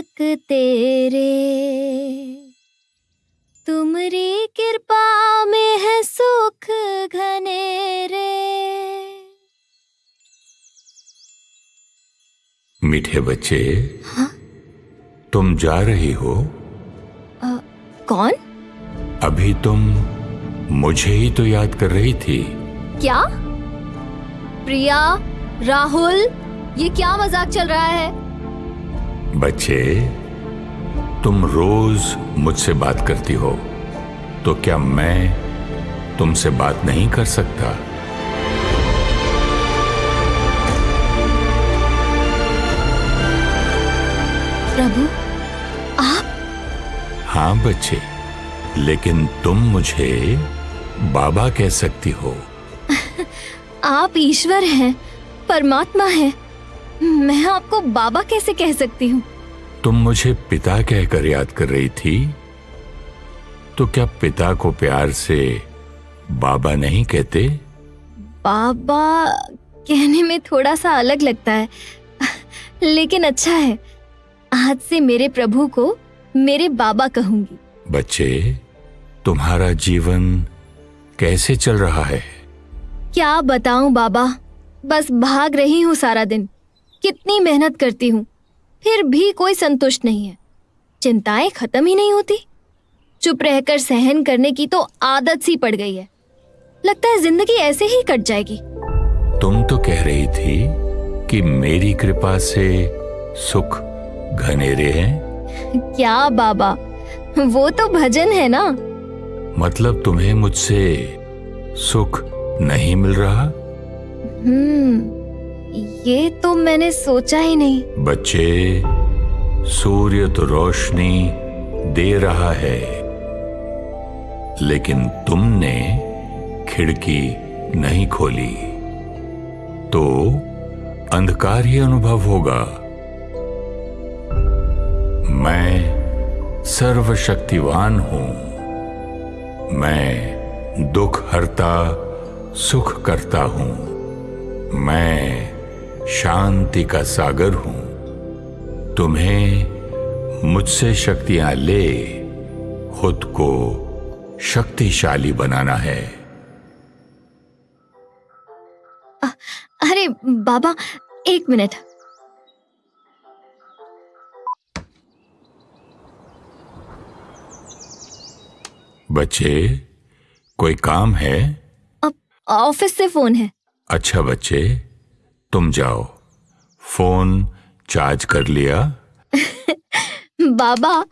तक तेरे। तुमरी कृपा में है सुख घनेरे। मीठे बच्चे हा? तुम जा रही हो? अ, कौन? अभी तुम मुझे ही तो याद कर रही थी। क्या? प्रिया राहुल ये क्या मज़ाक चल रहा है? बच्चे तुम रोज मुझसे बात करती हो तो क्या मैं तुमसे बात नहीं कर सकता? प्रभु आप? हाँ बच्चे लेकिन तुम मुझे बाबा कह सकती हो। आप ईश्वर हैं परमात्मा हैं मैं आपको बाबा कैसे कह सकती हूँ? तुम मुझे पिता कहकर याद कर रही थी? तो क्या पिता को प्यार से बाबा नहीं कहते? बाबा कहने में थोड़ा सा अलग लगता है लेकिन अच्छा है। आज से मेरे प्रभु को मेरे बाबा कहूँगी। बच्चे तुम्हारा जीवन कैसे चल रहा है? क्या बताऊँ बाबा? बस भाग रही हूँ सारा दिन। कितनी मेहनत करती हूँ। फिर भी कोई संतुष्ट नहीं है। चिंताएँ खत्म ही नहीं होती। चुप रहकर सहन करने की तो आदत सी पड़ गई है। लगता है ज़िंदगी ऐसे ही कट जाएगी। तुम तो कह रही थी कि मेरी कृपा से सुख घनेरे हैं। क्या बाबा? वो तो भजन है ना? मतलब तुम्हें मुझसे सुख नहीं मिल रहा? हम्म। ये तो मैंने सोचा ही नहीं। बच्चे, सूर्य तो रोशनी दे रहा है। लेकिन तुमने खिड़की नहीं खोली। तो अंधकार ही अनुभव होगा। मैं सर्वशक्तिवान हूँ। मैं दुख हरता, सुख करता हूँ। मैं शांति का सागर हूँ। तुम्हें मुझसे शक्तियाँ ले खुद को शक्तिशाली बनाना है। अरे बाबा एक मिनट। बच्चे कोई काम है? ऑफ़िस से फ़ोन है। अच्छा बच्चे। तुम जाओ। फ़ोन चार्ज कर लिया। बाबा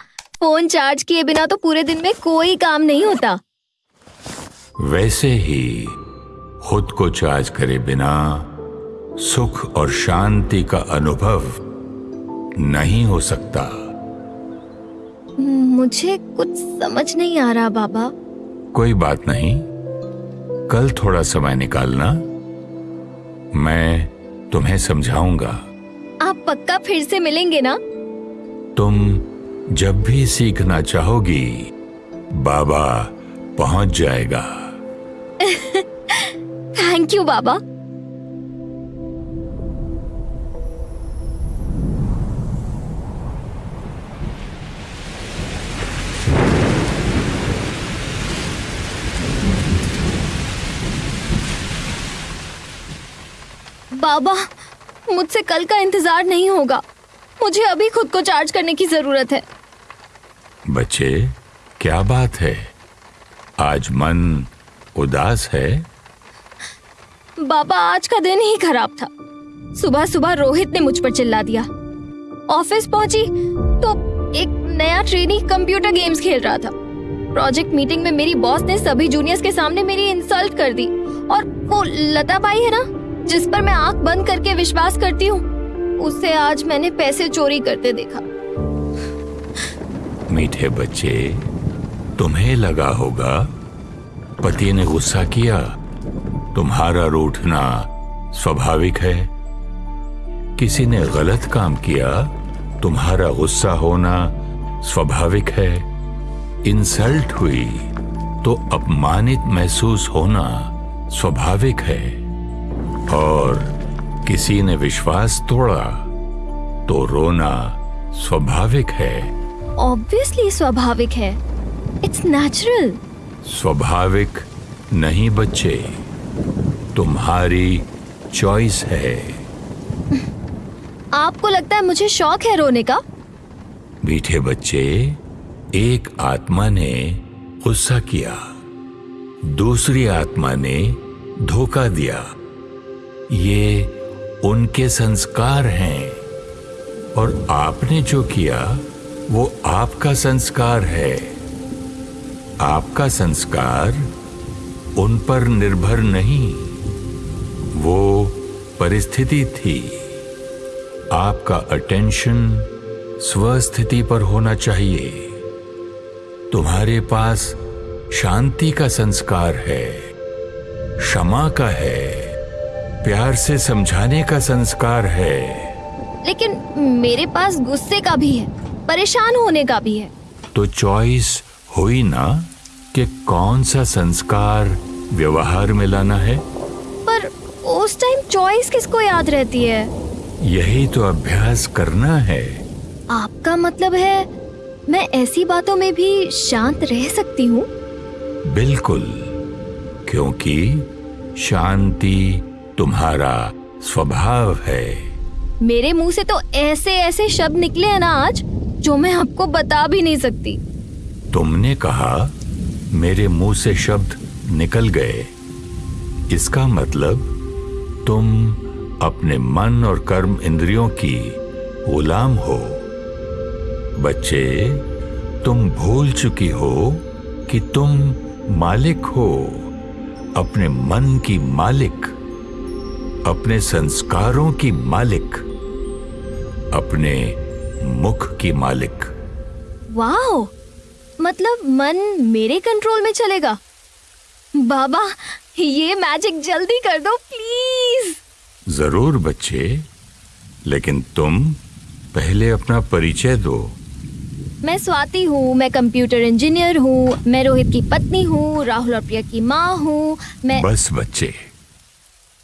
फ़ोन चार्ज किए बिना तो पूरे दिन में कोई काम नहीं होता। वैसे ही खुद को चार्ज करे बिना सुख और शांति का अनुभव नहीं हो सकता। मुझे कुछ समझ नहीं आ रहा बाबा। कोई बात नहीं। कल थोड़ा समय निकालना। मैं तुम्हें समझाऊँगा। आप पक्का फिर से मिलेंगे ना? तुम जब भी सीखना चाहोगी बाबा पहुँच जाएगा। थैंक यू बाबा। बाबा मुझसे कल का इंतज़ार नहीं होगा। मुझे अभी खुद को चार्ज करने की ज़रूरत है। बच्चे क्या बात है? आज मन उदास है? बाबा आज का दिन ही खराब था। सुबह सुबह रोहित ने मुझ पर चिल्ला दिया। ऑफ़िस पहुँची तो एक नया ट्रेनी कंप्यूटर गेम्स खेल रहा था। प्रोजेक्ट मीटिंग में मेरी बॉस ने सभी जूनियर्स के सामने मेरी इंसल्ट कर दी। और वो लता बाई है ना? जिस पर मैं आँख बंद करके विश्वास करती हूँ उससे आज मैंने पैसे चोरी करते देखा। मीठे बच्चे, तुम्हें लगा होगा, पति ने गुस्सा किया, तुम्हारा रूठना स्वाभाविक है। किसी ने गलत काम किया, तुम्हारा गुस्सा होना स्वाभाविक है। इंसल्ट हुई तो अपमानित महसूस होना स्वाभाविक है। और किसी ने विश्वास तोड़ा तो रोना स्वाभाविक है। ऑब्वियसली स्वाभाविक है। इट्स नेचुरल स्वाभाविक नहीं बच्चे तुम्हारी चॉइस है। आपको लगता है मुझे शौक है रोने का? मीठे बच्चे एक आत्मा ने गुस्सा किया दूसरी आत्मा ने धोखा दिया। ये उनके संस्कार हैं। और आपने जो किया, वो आपका संस्कार है। आपका संस्कार उन पर निर्भर नहीं। वो परिस्थिति थी। आपका अटेंशन स्वस्थिति पर होना चाहिए। तुम्हारे पास शांति का संस्कार है, क्षमा का है। प्यार से समझाने का संस्कार है। लेकिन मेरे पास गुस्से का भी है परेशान होने का भी है। तो चॉइस हुई ना कि कौन सा संस्कार व्यवहार में लाना है? पर उस टाइम चॉइस किसको याद रहती है? यही तो अभ्यास करना है। आपका मतलब है मैं ऐसी बातों में भी शांत रह सकती हूँ? बिल्कुल क्योंकि शांति तुम्हारा स्वभाव है। मेरे मुँह से तो ऐसे ऐसे शब्द निकले हैं ना आज जो मैं आपको बता भी नहीं सकती। तुमने कहा मेरे मुँह से शब्द निकल गए। इसका मतलब तुम अपने मन और कर्म इंद्रियों की गुलाम हो। बच्चे तुम भूल चुकी हो कि तुम मालिक हो। अपने मन की मालिक अपने संस्कारों की मालिक अपने मुख की मालिक। वाओ! मतलब मन मेरे कंट्रोल में चलेगा। बाबा ये मैजिक जल्दी कर दो प्लीज़ ज़रूर बच्चे लेकिन तुम पहले अपना परिचय दो। मैं स्वाति हूँ मैं कंप्यूटर इंजीनियर हूँ मैं रोहित की पत्नी हूँ राहुल और प्रिया की माँ हूँ मैं बस बच्चे।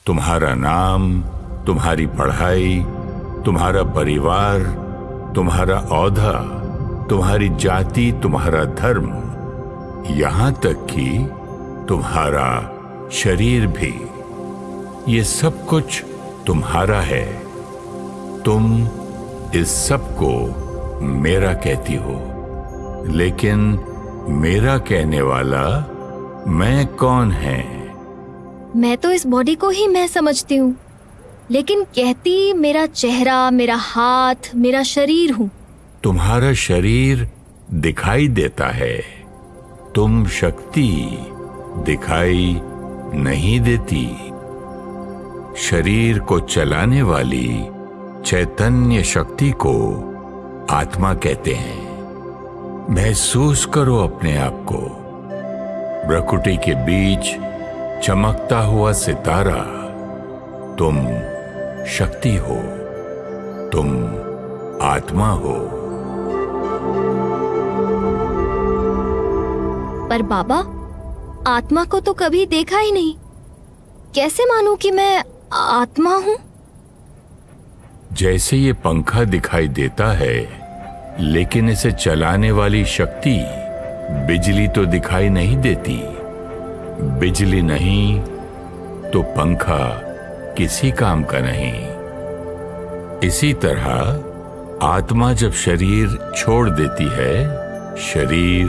तुम्हारा नाम, तुम्हारी पढ़ाई, तुम्हारा परिवार, तुम्हारा औधा, तुम्हारी जाति, तुम्हारा धर्म। यहाँ तक कि तुम्हारा शरीर भी। ये सब कुछ तुम्हारा है। तुम इस सबको मेरा कहती हो। लेकिन मेरा कहने वाला मैं कौन है? मैं तो इस बॉडी को ही मैं समझती हूँ। लेकिन कहती, मेरा चेहरा, मेरा हाथ, मेरा शरीर हूँ। तुम्हारा शरीर दिखाई देता है। तुम शक्ति दिखाई नहीं देती। शरीर को चलाने वाली चैतन्य शक्ति को आत्मा कहते हैं। महसूस करो अपने आप को। प्रकृति के बीच चमकता हुआ सितारा तुम शक्ति हो तुम आत्मा हो। पर बाबा आत्मा को तो कभी देखा ही नहीं। कैसे मानूं कि मैं आत्मा हूँ? जैसे ये पंखा दिखाई देता है लेकिन इसे चलाने वाली शक्ति बिजली तो दिखाई नहीं देती। बिजली नहीं तो पंखा किसी काम का नहीं। इसी तरह आत्मा जब शरीर छोड़ देती है शरीर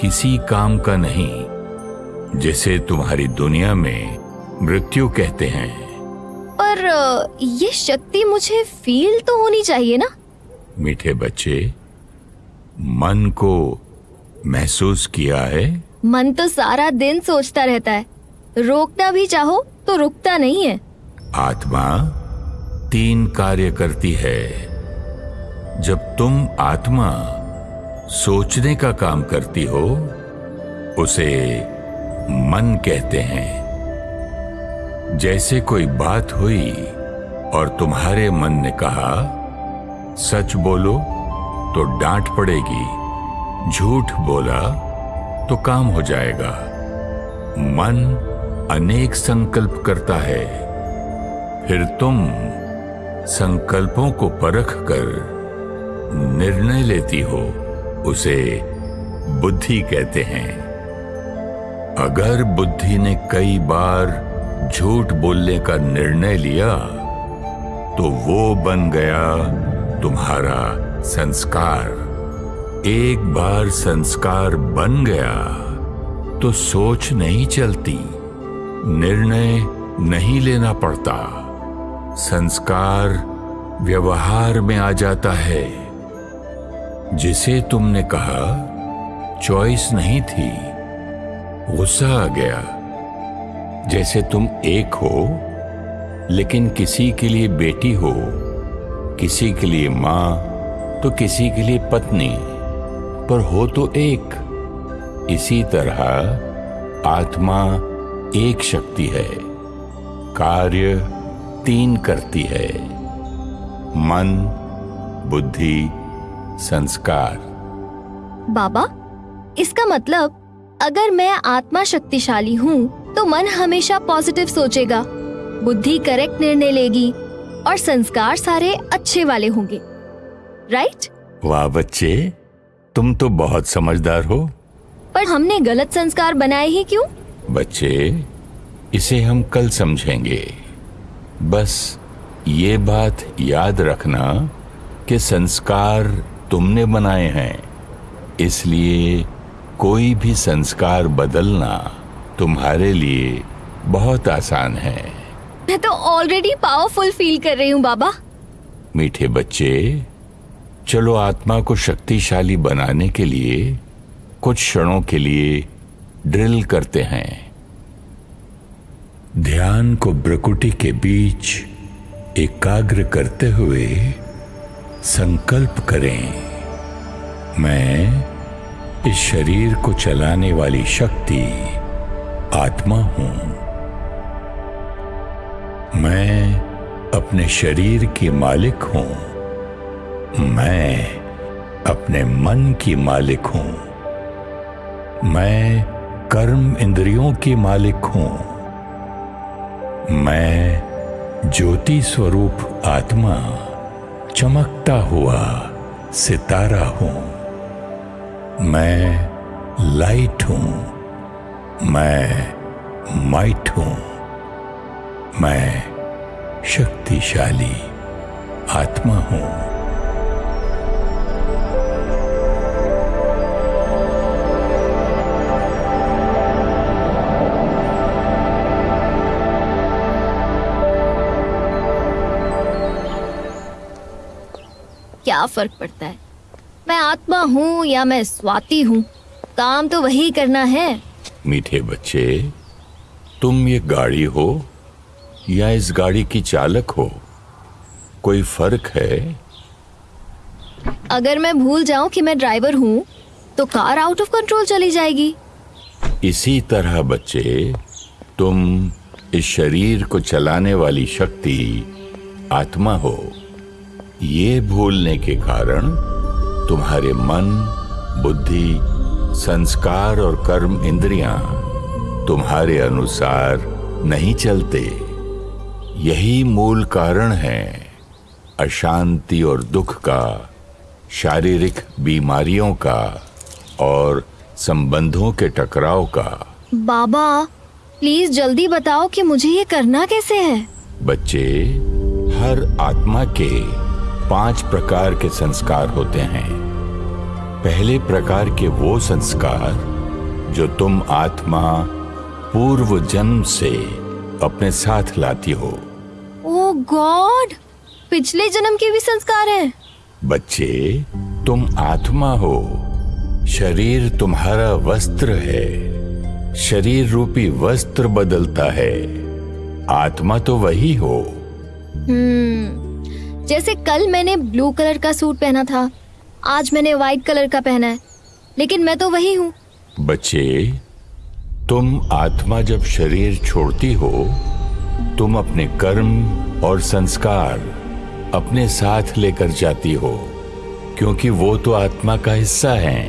किसी काम का नहीं जिसे तुम्हारी दुनिया में मृत्यु कहते हैं। पर ये शक्ति मुझे फील तो होनी चाहिए ना? मीठे बच्चे मन को महसूस किया है? मन तो सारा दिन सोचता रहता है। रोकना भी चाहो तो रुकता नहीं है। आत्मा तीन कार्य करती है। जब तुम आत्मा सोचने का काम करती हो, उसे मन कहते हैं। जैसे कोई बात हुई और तुम्हारे मन ने कहा, सच बोलो तो डांट पड़ेगी, झूठ बोला तो काम हो जाएगा। मन अनेक संकल्प करता है। फिर तुम संकल्पों को परख कर निर्णय लेती हो, उसे बुद्धि कहते हैं। अगर बुद्धि ने कई बार झूठ बोलने का निर्णय लिया तो वो बन गया तुम्हारा संस्कार। एक बार संस्कार बन गया तो सोच नहीं चलती, निर्णय नहीं लेना पड़ता। संस्कार व्यवहार में आ जाता है। जिसे तुमने कहा, चॉइस नहीं थी, गुस्सा आ गया। जैसे तुम एक हो, लेकिन किसी के लिए बेटी हो, किसी के लिए माँ तो किसी के लिए पत्नी। पर हो तो एक। इसी तरह आत्मा एक शक्ति है। कार्य तीन करती है। मन बुद्धि संस्कार। बाबा इसका मतलब अगर मैं आत्मा शक्तिशाली हूँ तो मन हमेशा पॉजिटिव सोचेगा। बुद्धि करेक्ट निर्णय लेगी और संस्कार सारे अच्छे वाले होंगे। राइट वाह बच्चे तुम तो बहुत समझदार हो। पर हमने गलत संस्कार बनाए ही क्यों? बच्चे इसे हम कल समझेंगे। बस ये बात याद रखना कि संस्कार तुमने बनाए हैं। इसलिए कोई भी संस्कार बदलना तुम्हारे लिए बहुत आसान है। मैं तो ऑलरेडी पावरफुल फील कर रही हूँ बाबा। मीठे बच्चे चलो आत्मा को शक्तिशाली बनाने के लिए कुछ क्षणों के लिए ड्रिल करते हैं। ध्यान को ब्रकुटी के बीच एकाग्र करते हुए संकल्प करें, मैं इस शरीर को चलाने वाली शक्ति आत्मा हूँ। मैं अपने शरीर की मालिक हूँ। मैं अपने मन की मालिक हूँ। मैं कर्म इंद्रियों की मालिक हूँ। मैं ज्योति स्वरूप आत्मा, चमकता हुआ सितारा हूँ। मैं लाइट हूँ। मैं माइट हूँ। मैं शक्तिशाली आत्मा हूँ। क्या फ़र्क पड़ता है? मैं आत्मा हूँ या मैं स्वाति हूँ? काम तो वही करना है। मीठे बच्चे तुम ये गाड़ी हो या इस गाड़ी की चालक हो? कोई फ़र्क है? अगर मैं भूल जाऊँ कि मैं ड्राइवर हूँ तो कार आउट ऑफ़ कंट्रोल चली जाएगी। इसी तरह बच्चे तुम इस शरीर को चलाने वाली शक्ति आत्मा हो। ये भूलने के कारण तुम्हारे मन बुद्धि संस्कार और कर्म इंद्रियाँ तुम्हारे अनुसार नहीं चलते। यही मूल कारण है अशांति और दुख का शारीरिक बीमारियों का और संबंधों के टकराव का। बाबा प्लीज़ जल्दी बताओ कि मुझे ये करना कैसे है? बच्चे हर आत्मा के पाँच प्रकार के संस्कार होते हैं। पहले प्रकार के वो संस्कार जो तुम आत्मा पूर्व जन्म से अपने साथ लाती हो। Oh god! पिछले जन्म के भी संस्कार हैं। बच्चे तुम आत्मा हो। शरीर तुम्हारा वस्त्र है। शरीर रूपी वस्त्र बदलता है। आत्मा तो वही हो। हम्म। जैसे कल मैंने ब्लू कलर का सूट पहना था, आज मैंने व्हाइट कलर का पहना है, लेकिन मैं तो वही हूँ। बच्चे, तुम आत्मा जब शरीर छोड़ती हो, तुम अपने कर्म और संस्कार अपने साथ लेकर जाती हो, क्योंकि वो तो आत्मा का हिस्सा है।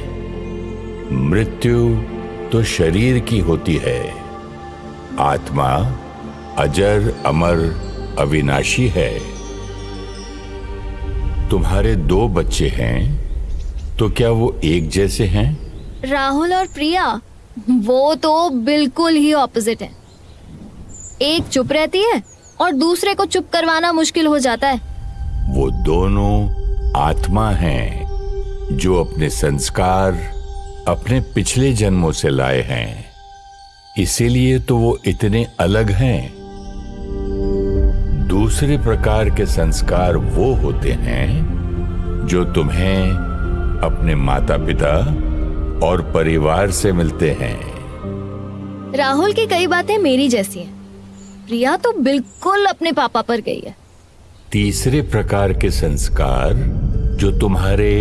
मृत्यु तो शरीर की होती है। आत्मा अजर, अमर, अविनाशी है। तुम्हारे दो बच्चे हैं तो क्या वो एक जैसे हैं? राहुल और प्रिया वो तो बिल्कुल ही ऑपोजिट है। एक चुप रहती है और दूसरे को चुप करवाना मुश्किल हो जाता है। वो दोनों आत्मा हैं जो अपने संस्कार अपने पिछले जन्मों से लाए हैं। इसीलिए तो वो इतने अलग हैं। दूसरे प्रकार के संस्कार वो होते हैं जो तुम्हें अपने माता पिता और परिवार से मिलते हैं। राहुल की कई बातें मेरी जैसी हैं। प्रिया तो बिल्कुल अपने पापा पर गई है। तीसरे प्रकार के संस्कार जो तुम्हारे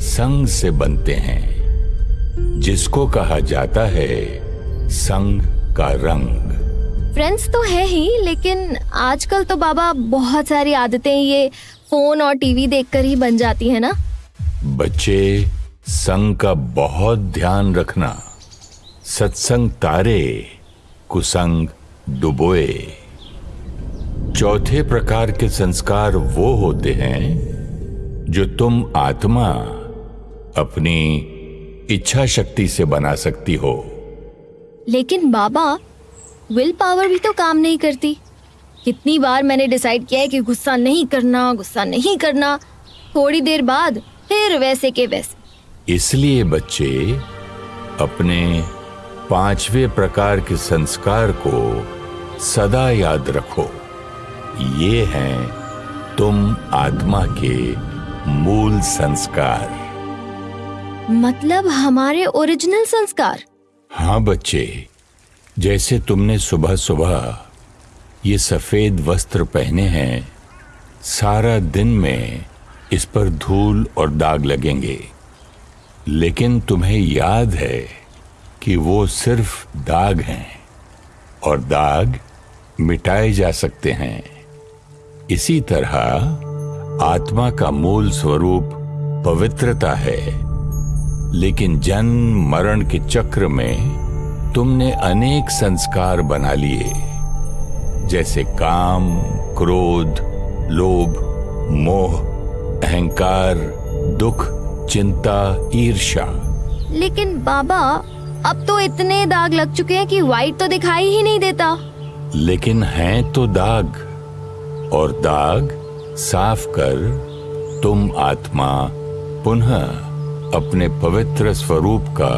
संग से बनते हैं जिसको कहा जाता है संग का रंग। फ्रेंड्स तो है ही लेकिन आजकल तो बाबा बहुत सारी आदतें ये फ़ोन और टीवी देखकर ही बन जाती है ना? बच्चे संग का बहुत ध्यान रखना। सत्संग तारे कुसंग डुबोए। चौथे प्रकार के संस्कार वो होते हैं जो तुम आत्मा अपनी इच्छा शक्ति से बना सकती हो। लेकिन बाबा विल पावर भी तो काम नहीं करती। कितनी बार मैंने डिसाइड किया है कि गुस्सा नहीं करना गुस्सा नहीं करना। थोड़ी देर बाद फिर वैसे के वैसे। इसलिए बच्चे अपने पांचवे प्रकार के संस्कार को सदा याद रखो। ये हैं तुम आत्मा के मूल संस्कार। मतलब हमारे ओरिजिनल संस्कार। हाँ बच्चे जैसे तुमने सुबह सुबह ये सफ़ेद वस्त्र पहने हैं, सारा दिन में इस पर धूल और दाग लगेंगे। लेकिन तुम्हें याद है कि वो सिर्फ़ दाग हैं और दाग मिटाए जा सकते हैं। इसी तरह आत्मा का मूल स्वरूप पवित्रता है, लेकिन जन्म मरण के चक्र में तुमने अनेक संस्कार बना लिए जैसे काम क्रोध लोभ मोह अहंकार दुख चिंता ईर्षा लेकिन बाबा अब तो इतने दाग लग चुके हैं कि व्हाइट तो दिखाई ही नहीं देता। लेकिन हैं तो दाग और दाग साफ़ कर तुम आत्मा पुनः अपने पवित्र स्वरूप का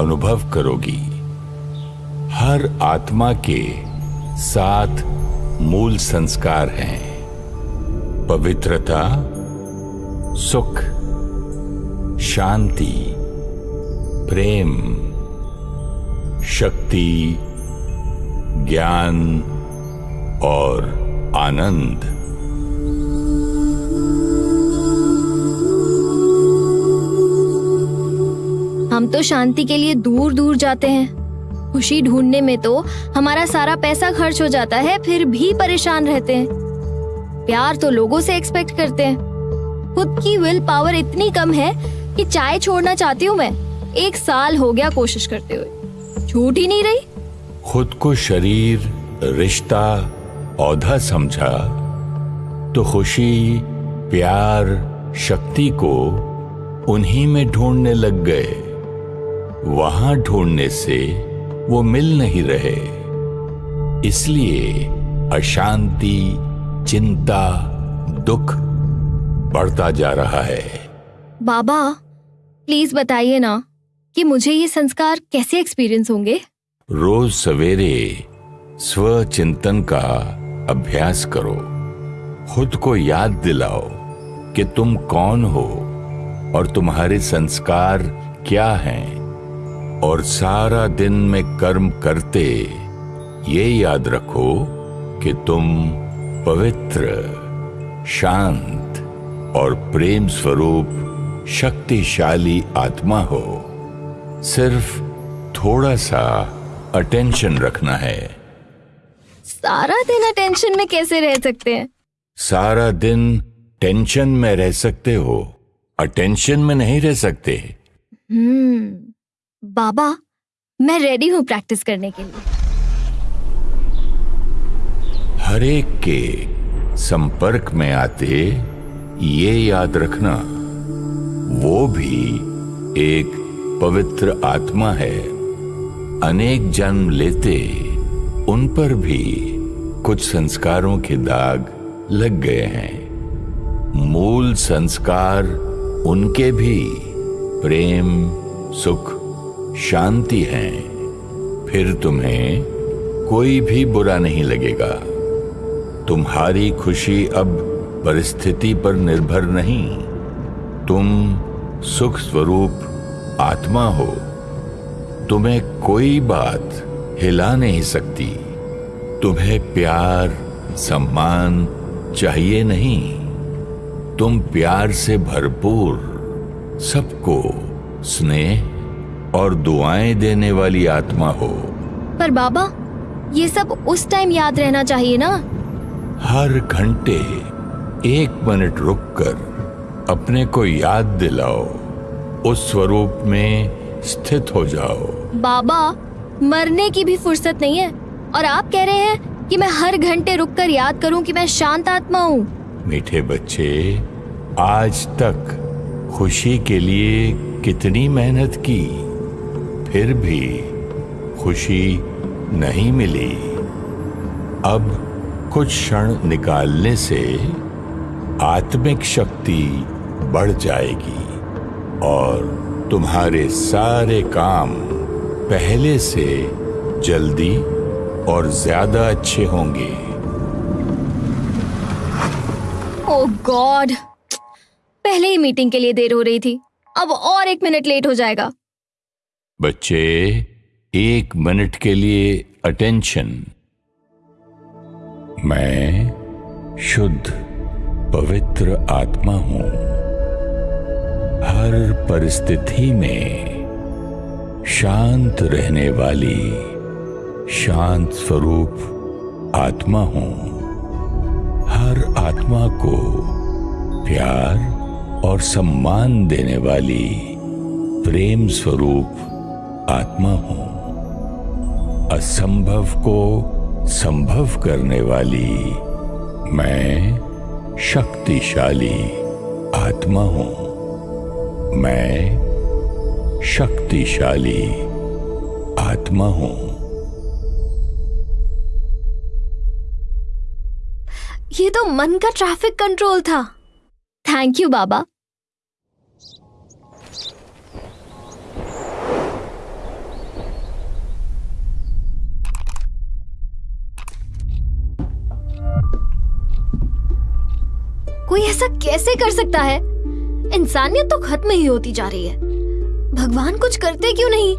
अनुभव करोगी। हर आत्मा के सात मूल संस्कार हैं। पवित्रता, सुख, शांति, प्रेम, शक्ति, ज्ञान और आनंद। हम तो शांति के लिए दूर दूर जाते हैं। खुशी ढूँढने में तो हमारा सारा पैसा खर्च हो जाता है, फिर भी परेशान रहते हैं। प्यार तो लोगों से एक्सपेक्ट करते हैं। खुद की विल पावर इतनी कम है कि चाय छोड़ना चाहती हूँ मैं। एक साल हो गया कोशिश करते हुए। छूट ही नहीं रही। खुद को शरीर, रिश्ता औधा समझा तो खुशी, प्यार, शक्ति को उन्हीं में ढूँढने लग गए। वहाँ ढूँढने से वो मिल नहीं रहे। इसलिए अशांति चिंता दुख बढ़ता जा रहा है। बाबा प्लीज़ बताइए ना कि मुझे ये संस्कार कैसे एक्सपीरियंस होंगे? रोज सवेरे स्व चिंतन का अभ्यास करो। खुद को याद दिलाओ कि तुम कौन हो और तुम्हारे संस्कार क्या हैं। और सारा दिन में कर्म करते ये याद रखो कि तुम पवित्र शांत और प्रेम स्वरूप शक्तिशाली आत्मा हो। सिर्फ़ थोड़ा सा अटेंशन रखना है। सारा दिन अटेंशन में कैसे रह सकते हैं? सारा दिन टेंशन में रह सकते हो। अटेंशन में नहीं रह सकते। हम्म। बाबा, मैं रेडी हूँ प्रैक्टिस करने के लिए। हर एक के संपर्क में आते ये याद रखना, वो भी एक पवित्र आत्मा है। अनेक जन्म लेते उन पर भी कुछ संस्कारों के दाग लग गए हैं। मूल संस्कार उनके भी, प्रेम, सुख शांति है, फिर तुम्हें कोई भी बुरा नहीं लगेगा। तुम्हारी खुशी अब परिस्थिति पर निर्भर नहीं। तुम सुख स्वरूप आत्मा हो। तुम्हें कोई बात हिला नहीं सकती। तुम्हें प्यार, सम्मान चाहिए नहीं। तुम प्यार से भरपूर सबको स्नेह और दुआएँ देने वाली आत्मा हो। पर बाबा ये सब उस टाइम याद रहना चाहिए ना? हर घंटे एक मिनट रुककर अपने को याद दिलाओ। उस स्वरूप में स्थित हो जाओ। बाबा मरने की भी फुर्सत नहीं है। और आप कह रहे हैं कि मैं हर घंटे रुककर याद करूँ कि मैं शांत आत्मा हूँ। मीठे बच्चे आज तक खुशी के लिए कितनी मेहनत की? फिर भी खुशी नहीं मिली। अब कुछ क्षण निकालने से आत्मिक शक्ति बढ़ जाएगी और तुम्हारे सारे काम पहले से जल्दी और ज़्यादा अच्छे होंगे। ओ गॉड पहले ही मीटिंग के लिए देर हो रही थी। अब और एक मिनट लेट हो जाएगा। बच्चे, एक मिनट के लिए अटेंशन मैं शुद्ध, पवित्र आत्मा हूँ। हर परिस्थिति में शांत रहने वाली, शांत स्वरूप आत्मा हूँ। हर आत्मा को प्यार और सम्मान देने वाली, प्रेम स्वरूप आत्मा हूँ। असंभव को संभव करने वाली मैं शक्तिशाली आत्मा हूँ। मैं शक्तिशाली आत्मा हूँ। ये तो मन का ट्रैफ़िक कंट्रोल था। थैंक यू बाबा कोई ऐसा कैसे कर सकता है? इंसानियत तो खत्म ही होती जा रही है। भगवान कुछ करते क्यों नहीं?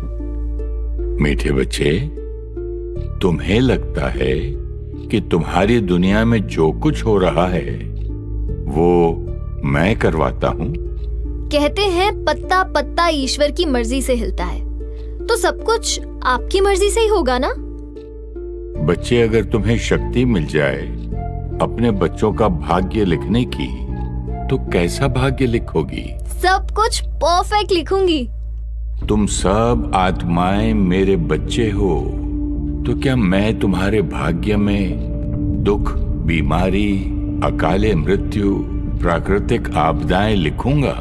मीठे बच्चे तुम्हें लगता है कि तुम्हारी दुनिया में जो कुछ हो रहा है वो मैं करवाता हूँ? कहते हैं पत्ता पत्ता ईश्वर की मर्ज़ी से हिलता है। तो सब कुछ आपकी मर्ज़ी से ही होगा ना? बच्चे अगर तुम्हें शक्ति मिल जाए अपने बच्चों का भाग्य लिखने की तो कैसा भाग्य लिखोगी? सब कुछ परफेक्ट लिखूँगी। तुम सब आत्माएँ मेरे बच्चे हो तो क्या मैं तुम्हारे भाग्य में दुख बीमारी अकाले मृत्यु प्राकृतिक आपदाएँ लिखूँगा?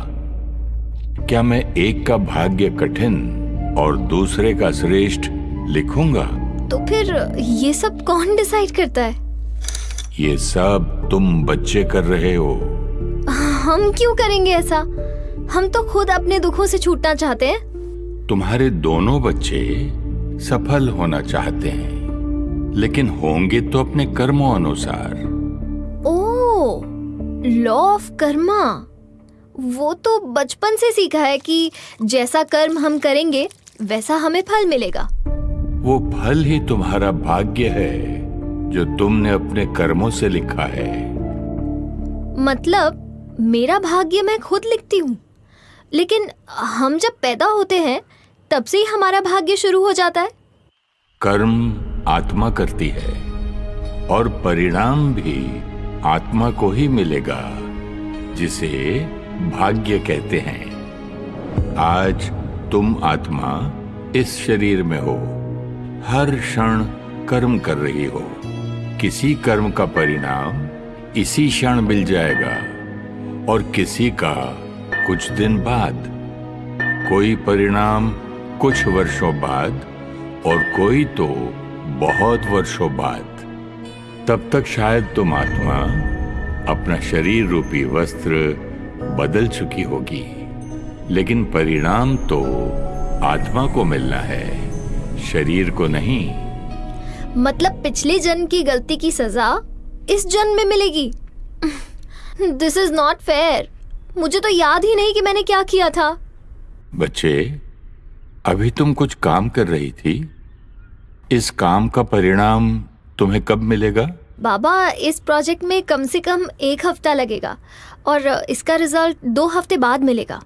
क्या मैं एक का भाग्य कठिन और दूसरे का श्रेष्ठ लिखूँगा? तो फिर ये सब कौन डिसाइड करता है? ये सब तुम बच्चे कर रहे हो। हम क्यों करेंगे ऐसा? हम तो खुद अपने दुखों से छूटना चाहते हैं। तुम्हारे दोनों बच्चे सफल होना चाहते हैं लेकिन होंगे तो अपने कर्मों अनुसार। ओ लॉ ऑफ़ कर्मा वो तो बचपन से सीखा है कि जैसा कर्म हम करेंगे वैसा हमें फल मिलेगा। वो फल ही तुम्हारा भाग्य है। जो तुमने अपने कर्मों से लिखा है। मतलब मेरा भाग्य मैं खुद लिखती हूँ। लेकिन हम जब पैदा होते हैं तब से ही हमारा भाग्य शुरू हो जाता है। कर्म आत्मा करती है और परिणाम भी आत्मा को ही मिलेगा जिसे भाग्य कहते हैं। आज तुम आत्मा इस शरीर में हो हर क्षण कर्म कर रही हो। किसी कर्म का परिणाम इसी क्षण मिल जाएगा और किसी का कुछ दिन बाद। कोई परिणाम कुछ वर्षों बाद और कोई तो बहुत वर्षों बाद। तब तक शायद तुम आत्मा अपना शरीर रूपी वस्त्र बदल चुकी होगी, लेकिन परिणाम तो आत्मा को मिलना है, शरीर को नहीं। मतलब पिछले जन्म की गलती की सजा इस जन्म में मिलेगी। दिस इज़ नॉट फेयर मुझे तो याद ही नहीं कि मैंने क्या किया था। बच्चे अभी तुम कुछ काम कर रही थी? इस काम का परिणाम तुम्हें कब मिलेगा? बाबा इस प्रोजेक्ट में कम से कम एक हफ़्ता लगेगा और इसका रिज़ल्ट दो हफ़्ते बाद मिलेगा।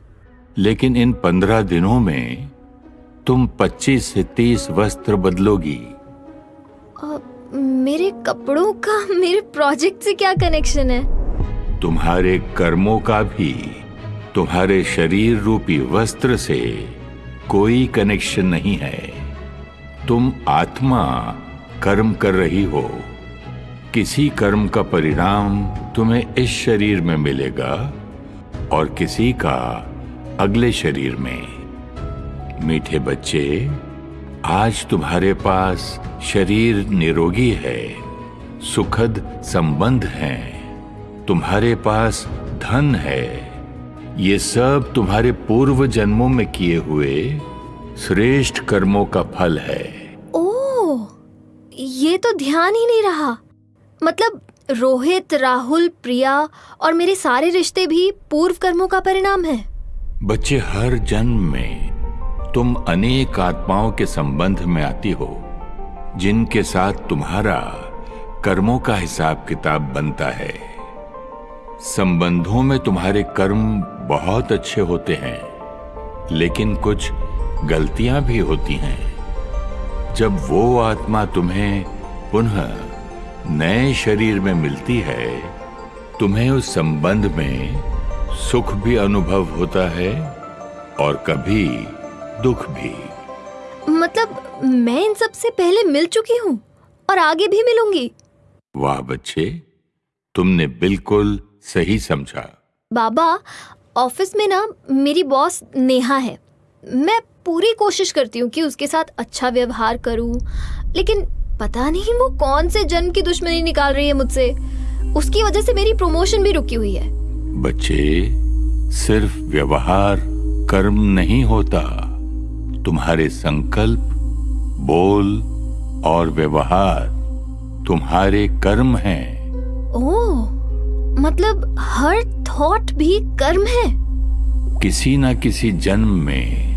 लेकिन इन पंद्रह दिनों में तुम 25 से 30 वस्त्र बदलोगी। मेरे कपड़ों का, मेरे प्रोजेक्ट से क्या कनेक्शन है? तुम्हारे कर्मों का भी, तुम्हारे शरीर रूपी वस्त्र से कोई कनेक्शन नहीं है। तुम आत्मा कर्म कर रही हो। किसी कर्म का परिणाम तुम्हें इस शरीर में मिलेगा और किसी का अगले शरीर में। मीठे बच्चे आज तुम्हारे पास शरीर निरोगी है सुखद संबंध हैं। तुम्हारे पास धन है। ये सब तुम्हारे पूर्व जन्मों में किए हुए श्रेष्ठ कर्मों का फल है। ओह ये तो ध्यान ही नहीं रहा। मतलब रोहित राहुल प्रिया और मेरे सारे रिश्ते भी पूर्व कर्मों का परिणाम है। बच्चे हर जन्म में तुम अनेक आत्माओं के संबंध में आती हो, जिनके साथ तुम्हारा कर्मों का हिसाब किताब बनता है। संबंधों में तुम्हारे कर्म बहुत अच्छे होते हैं, लेकिन कुछ गलतियाँ भी होती हैं। जब वो आत्मा तुम्हें पुनः नए शरीर में मिलती है, तुम्हें उस संबंध में सुख भी अनुभव होता है और कभी दुख भी। मतलब मैं इन सबसे पहले मिल चुकी हूँ और आगे भी मिलूँगी। वाह बच्चे तुमने बिल्कुल सही समझा। बाबा ऑफ़िस में ना मेरी बॉस नेहा है। मैं पूरी कोशिश करती हूँ कि उसके साथ अच्छा व्यवहार करूँ लेकिन पता नहीं वो कौन से जन्म की दुश्मनी निकाल रही है मुझसे। उसकी वजह से मेरी प्रमोशन भी रुकी हुई है। बच्चे सिर्फ़ व्यवहार कर्म नहीं होता। तुम्हारे संकल्प बोल और व्यवहार तुम्हारे कर्म हैं। ओ, मतलब हर थॉट भी कर्म है? किसी ना किसी जन्म में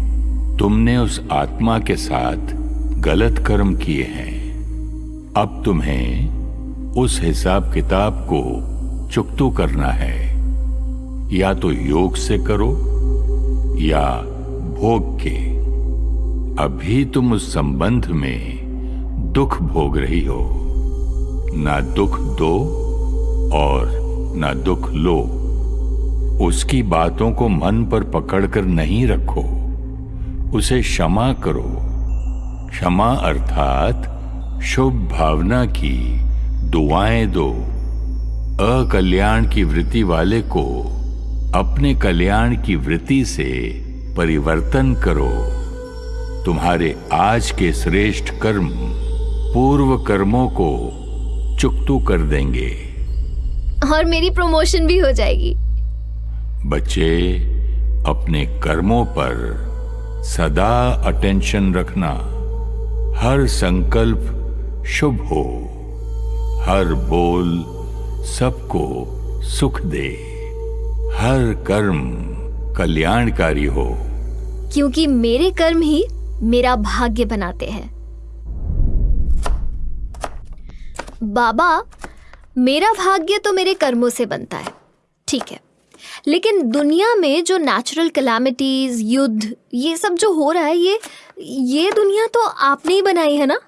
तुमने उस आत्मा के साथ गलत कर्म किए हैं। अब तुम्हें उस हिसाब किताब को चुकतू करना है। या तो योग से करो या भोग के। अभी तुम उस संबंध में दुख भोग रही हो। ना दुख दो और ना दुख लो। उसकी बातों को मन पर पकड़कर नहीं रखो। उसे क्षमा करो। क्षमा अर्थात शुभ भावना की दुआएँ दो। अकल्याण की वृत्ति वाले को अपने कल्याण की वृत्ति से परिवर्तन करो। तुम्हारे आज के श्रेष्ठ कर्म पूर्व कर्मों को चुकतू कर देंगे। और मेरी प्रमोशन भी हो जाएगी। बच्चे अपने कर्मों पर सदा अटेंशन रखना हर संकल्प शुभ हो। हर बोल सबको सुख दे। हर कर्म कल्याणकारी हो। क्योंकि मेरे कर्म ही मेरा भाग्य बनाते हैं। बाबा, मेरा भाग्य तो मेरे कर्मों से बनता है, ठीक है। लेकिन दुनिया में जो नेचुरल कलामिटीज़ युद्ध, ये सब जो हो रहा है, ये ये दुनिया तो आपने ही बनाई है ना?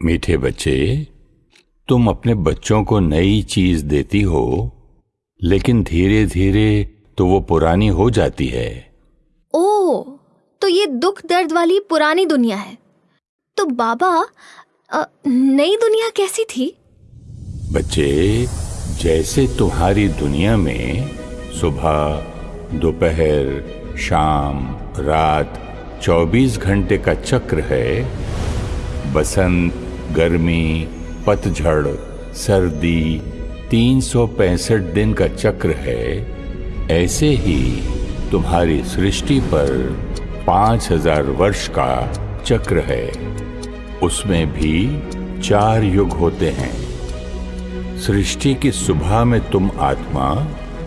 मीठे बच्चे, तुम अपने बच्चों को नई चीज़ देती हो, लेकिन धीरे धीरे तो वो पुरानी हो जाती है। तो ये दुख दर्द वाली पुरानी दुनिया है। तो बाबा नई दुनिया कैसी थी? बच्चे, जैसे तुम्हारी दुनिया में सुबह, दोपहर, शाम, रात 24 घंटे का चक्र है, बसंत, गर्मी, पतझड़, सर्दी, तीन सौ पैंसठ दिन का चक्र है, ऐसे ही तुम्हारी सृष्टि पर पाँच हज़ार वर्ष का चक्र है। उसमें भी चार युग होते हैं। सृष्टि की सुबह में तुम आत्मा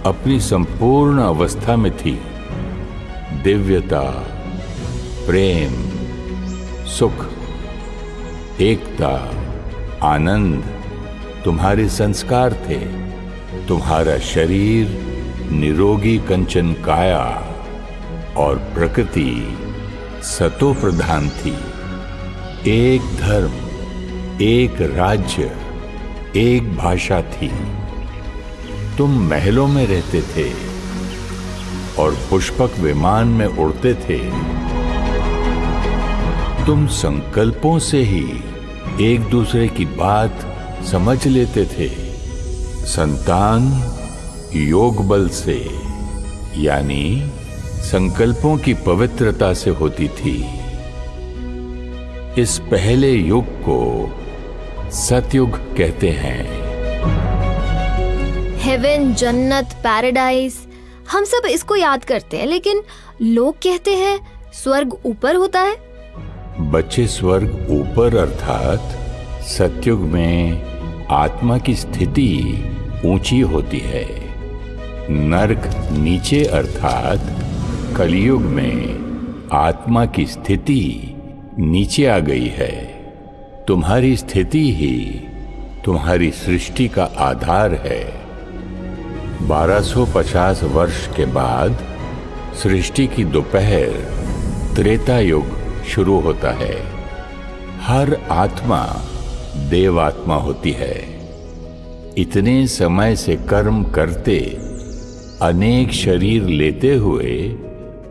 अपनी संपूर्ण अवस्था में थी। दिव्यता, प्रेम, सुख, एकता, आनंद तुम्हारे संस्कार थे। तुम्हारा शरीर निरोगी कंचन काया और प्रकृति सतो प्रधान थी। एक धर्म, एक राज्य, एक भाषा थी। तुम महलों में रहते थे और पुष्पक विमान में उड़ते थे। तुम संकल्पों से ही एक दूसरे की बात समझ लेते थे। संतान, योग बल से, यानी संकल्पों की पवित्रता से होती थी। इस पहले युग को सतयुग कहते हैं। हेवन जन्नत पैराडाइज हम सब इसको याद करते हैं लेकिन लोग कहते हैं स्वर्ग ऊपर होता है? बच्चे स्वर्ग ऊपर अर्थात सतयुग में आत्मा की स्थिति ऊँची होती है। नरक नीचे अर्थात कलयुग में आत्मा की स्थिति नीचे आ गई है। तुम्हारी स्थिति ही तुम्हारी सृष्टि का आधार है। 1250 वर्ष के बाद सृष्टि की दोपहर त्रेता युग शुरू होता है। हर आत्मा देव आत्मा होती है। इतने समय से कर्म करते, अनेक शरीर लेते हुए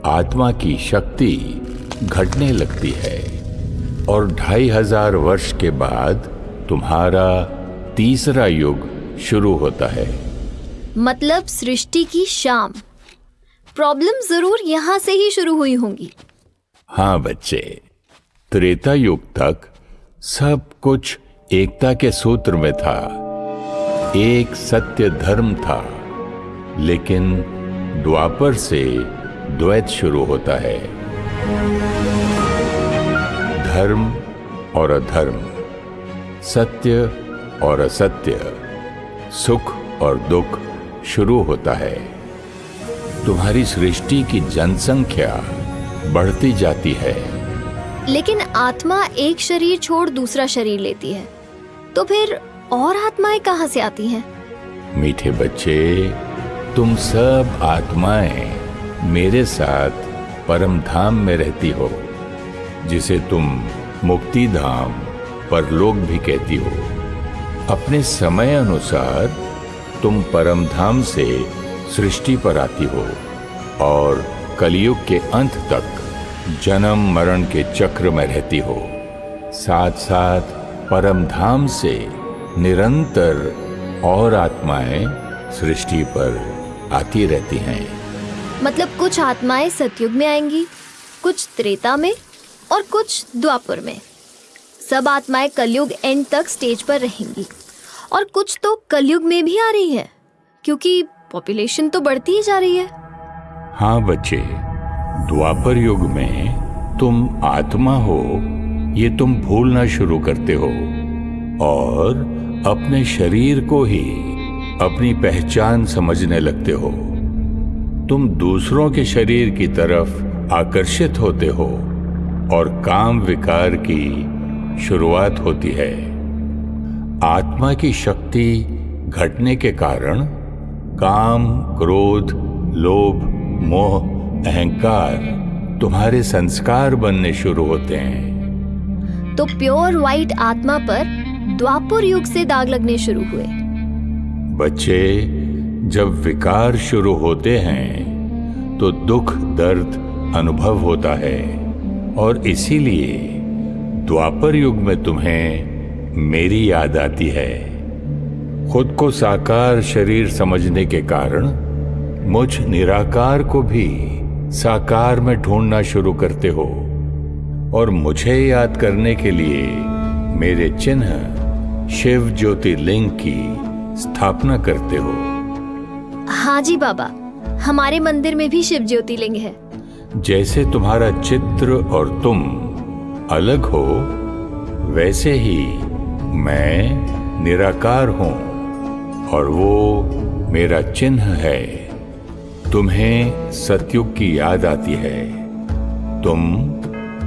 आत्मा की शक्ति घटने लगती है और ढाई हज़ार वर्ष के बाद तुम्हारा तीसरा युग शुरू होता है। मतलब सृष्टि की शाम। प्रॉब्लम ज़रूर यहाँ से ही शुरू हुई होंगी। हाँ बच्चे त्रेता युग तक सब कुछ एकता के सूत्र में था। एक सत्य धर्म था लेकिन द्वापर से द्वैत शुरू होता है। धर्म और अधर्म सत्य और असत्य सुख और दुख शुरू होता है। तुम्हारी सृष्टि की जनसंख्या बढ़ती जाती है। लेकिन आत्मा एक शरीर छोड़ दूसरा शरीर लेती है। तो फिर और आत्माएँ कहाँ से आती हैं? मीठे बच्चे तुम सब आत्माएँ। मेरे साथ परम धाम में रहती हो, जिसे तुम मुक्ति धाम परलोक भी कहती हो। अपने समय अनुसार तुम परम धाम से सृष्टि पर आती हो और कलयुग के अंत तक जन्म मरण के चक्र में रहती हो। साथ साथ परम धाम से निरंतर और आत्माएँ सृष्टि पर आती रहती हैं। मतलब कुछ आत्माएँ सतयुग में आएँगी, कुछ त्रेता में और कुछ द्वापर में। सब आत्माएँ कलयुग एंड तक स्टेज पर रहेंगी। और कुछ तो कलयुग में भी आ रही है, क्योंकि पॉपुलेशन तो बढ़ती ही जा रही है। हाँ बच्चे, द्वापर युग में तुम आत्मा हो, ये तुम भूलना शुरू करते हो। और अपने शरीर को ही अपनी पहचान समझने लगते हो। तुम दूसरों के शरीर की तरफ़ आकर्षित होते हो और काम विकार की शुरुआत होती है। आत्मा की शक्ति घटने के कारण काम क्रोध लोभ मोह अहंकार तुम्हारे संस्कार बनने शुरू होते हैं। तो प्योर व्हाइट आत्मा पर द्वापर युग से दाग लगने शुरू हुए। बच्चे जब विकार शुरू होते हैं तो दुख, दर्द अनुभव होता है। और इसीलिए द्वापर युग में तुम्हें मेरी याद आती है। खुद को साकार शरीर समझने के कारण मुझ निराकार को भी साकार में ढूंढना शुरू करते हो। और मुझे याद करने के लिए मेरे चिन्ह शिव ज्योतिर्लिंग की स्थापना करते हो। हाँ जी बाबा, हमारे मंदिर में भी शिव ज्योतिर्लिंग है। जैसे तुम्हारा चित्र और तुम अलग हो, वैसे ही मैं निराकार हूँ और वो मेरा चिन्ह है। तुम्हें सतयुग की याद आती है। तुम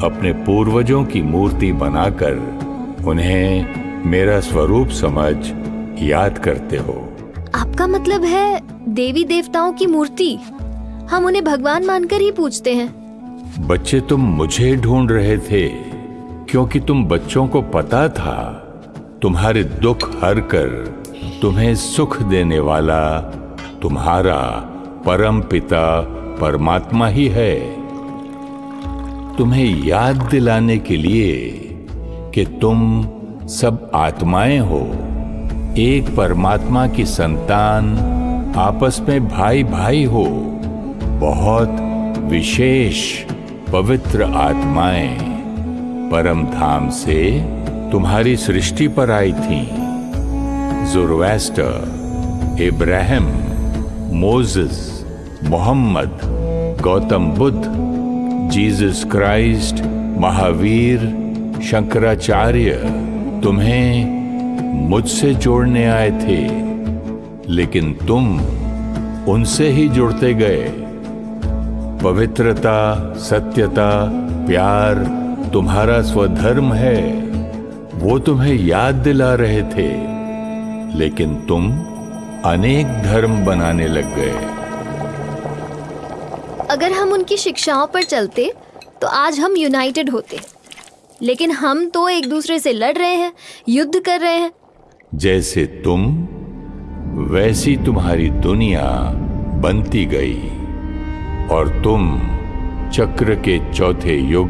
अपने पूर्वजों की मूर्ति बनाकर उन्हें मेरा स्वरूप समझ याद करते हो। आपका मतलब है देवी देवताओं की मूर्ति? हम उन्हें भगवान मानकर ही पूछते हैं। बच्चे तुम मुझे ढूंढ रहे थे, क्योंकि तुम बच्चों को पता था, तुम्हारे दुख हर कर, तुम्हें सुख देने वाला तुम्हारा परम पिता परमात्मा ही है। तुम्हें याद दिलाने के लिए कि तुम सब आत्माएँ हो। एक परमात्मा की संतान आपस में भाई भाई हो, बहुत विशेष, पवित्र आत्माएँ। परम धाम से तुम्हारी सृष्टि पर आई थी। Zoroaster, Ibrahim, Moses, Mohammed, Gautam Buddha, Jesus Christ, Mahavir, Shankaracharya, तुम्हें मुझसे जोड़ने आए थे, लेकिन तुम उनसे ही जुड़ते गए। पवित्रता, सत्यता, प्यार तुम्हारा स्वधर्म है, वो तुम्हें याद दिला रहे थे, लेकिन तुम अनेक धर्म बनाने लग गए। अगर हम उनकी शिक्षाओं पर चलते तो आज हम यूनाइटेड होते। लेकिन हम तो एक दूसरे से लड़ रहे हैं, युद्ध कर रहे हैं। जैसे तुम, वैसी तुम्हारी दुनिया बनती गई। और तुम चक्र के चौथे युग,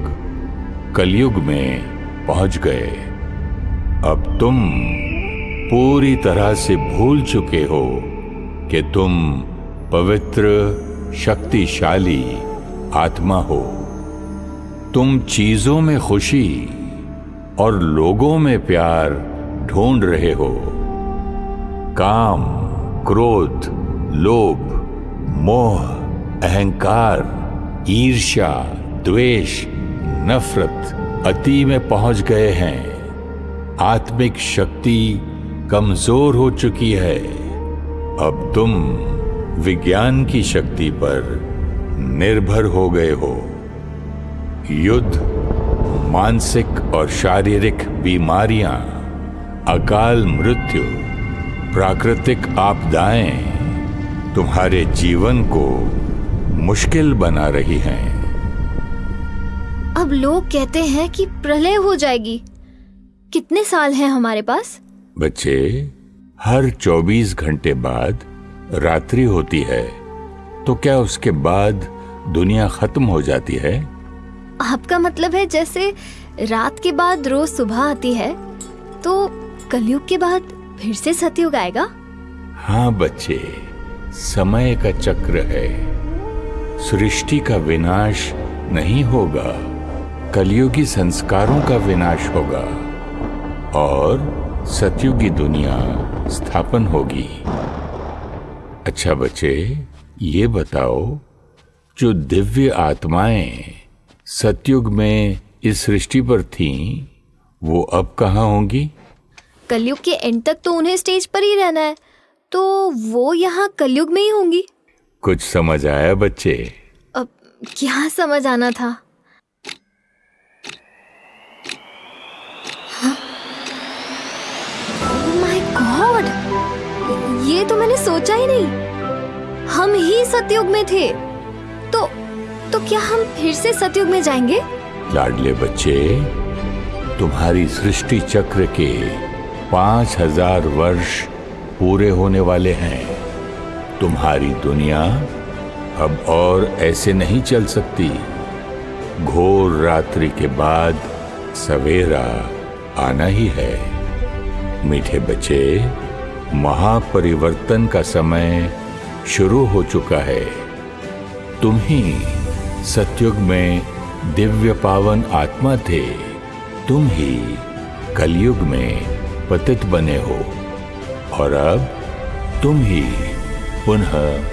कलयुग में पहुँच गए। अब तुम पूरी तरह से भूल चुके हो कि तुम पवित्र, शक्तिशाली आत्मा हो। तुम चीज़ों में खुशी और लोगों में प्यार ढूंढ रहे हो। काम, क्रोध, लोभ, मोह, अहंकार, ईर्ष्या, द्वेष, नफरत अति में पहुँच गए हैं। आत्मिक शक्ति कमज़ोर हो चुकी है। अब तुम विज्ञान की शक्ति पर निर्भर हो गए हो। युद्ध मानसिक और शारीरिक बीमारियाँ अकाल मृत्यु प्राकृतिक आपदाएँ तुम्हारे जीवन को मुश्किल बना रही हैं। अब लोग कहते हैं कि प्रलय हो जाएगी। कितने साल हैं हमारे पास? बच्चे हर 24 घंटे बाद रात्रि होती है तो क्या उसके बाद दुनिया खत्म हो जाती है? आपका मतलब है जैसे रात के बाद रोज सुबह आती है तो कलयुग के बाद फिर से सतयुग आएगा? हाँ बच्चे, समय का चक्र है। सृष्टि का विनाश नहीं होगा, कलयुगी संस्कारों का विनाश होगा, और सतयुगी दुनिया स्थापन होगी। अच्छा बच्चे, ये बताओ, जो दिव्य आत्माएँ सतयुग में इस सृष्टि पर थीं, वो अब कहाँ होंगी? कलयुग के एंड तक तो उन्हें स्टेज पर ही रहना है तो वो यहाँ कलयुग में ही होंगी। कुछ समझ आया बच्चे? अब क्या समझ आना था? माय गॉड ये तो मैंने सोचा ही नहीं। हम ही सतयुग में थे। तो क्या हम फिर से सतयुग में जाएँगे? लाडले बच्चे, तुम्हारी सृष्टि चक्र के पाँच हज़ार वर्ष पूरे होने वाले हैं। तुम्हारी दुनिया अब और ऐसे नहीं चल सकती। घोर रात्रि के बाद सवेरा आना ही है। मीठे बच्चे, महापरिवर्तन का समय शुरू हो चुका है। तुम ही सतयुग में दिव्य पावन आत्मा थे। तुम ही कलयुग में पतित बने हो। और अब तुम ही पुनः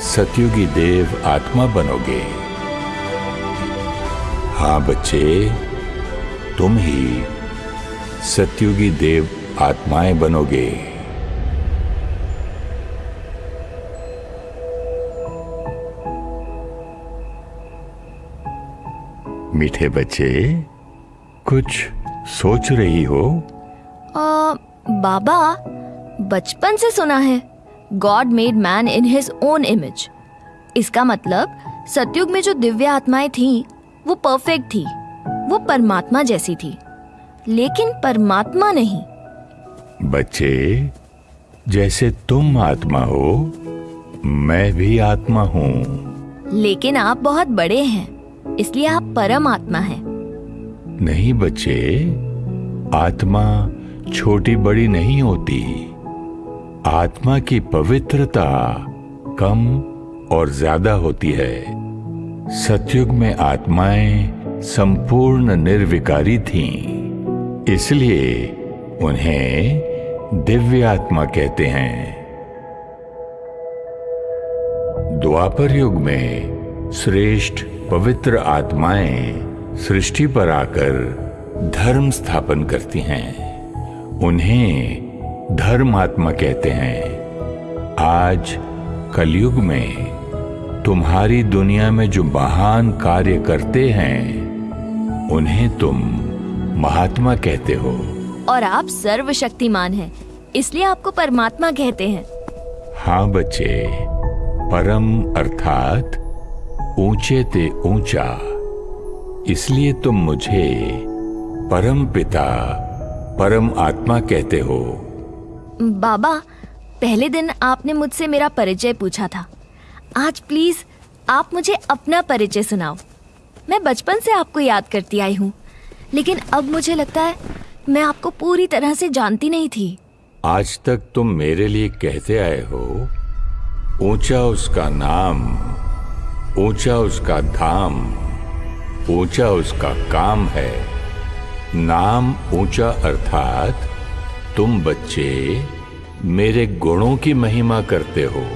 सतयुगी देव आत्मा बनोगे। हाँ बच्चे, तुम ही सतयुगी देव आत्माएँ बनोगे। मीठे बच्चे कुछ सोच रही हो? आ, बाबा बचपन से सुना है god made man in his own image इसका मतलब सतयुग में जो दिव्य आत्माएँ थीं वो परफेक्ट थी वो परमात्मा जैसी थी। लेकिन परमात्मा नहीं। बच्चे जैसे तुम आत्मा हो मैं भी आत्मा हूँ। लेकिन आप बहुत बड़े हैं। इसलिए आप परम आत्मा हैं। नहीं बच्चे, आत्मा छोटी बड़ी नहीं होती। आत्मा की पवित्रता कम और ज़्यादा होती है। सतयुग में आत्माएँ संपूर्ण निर्विकारी थीं, इसलिए उन्हें दिव्य आत्मा कहते हैं। द्वापर युग में श्रेष्ठ पवित्र आत्माएँ सृष्टि पर आकर धर्म स्थापन करती हैं। उन्हें धर्म आत्मा कहते हैं। आज कलयुग में तुम्हारी दुनिया में जो महान कार्य करते हैं उन्हें तुम महात्मा कहते हो। और आप सर्वशक्तिमान हैं इसलिए आपको परमात्मा कहते हैं। हाँ बच्चे परम अर्थात ऊँचे ते ऊँचा इसलिए तुम मुझे परम पिता परम आत्मा कहते हो। बाबा पहले दिन आपने मुझसे मेरा परिचय पूछा था। आज प्लीज़ आप मुझे अपना परिचय सुनाओ। मैं बचपन से आपको याद करती आई हूँ लेकिन अब मुझे लगता है मैं आपको पूरी तरह से जानती नहीं थी। आज तक तुम मेरे लिए कहते आए हो ऊँचा उसका नाम ऊँचा उसका धाम, ऊँचा उसका काम है। नाम ऊँचा अर्थात तुम बच्चे मेरे गुणों की महिमा करते हो।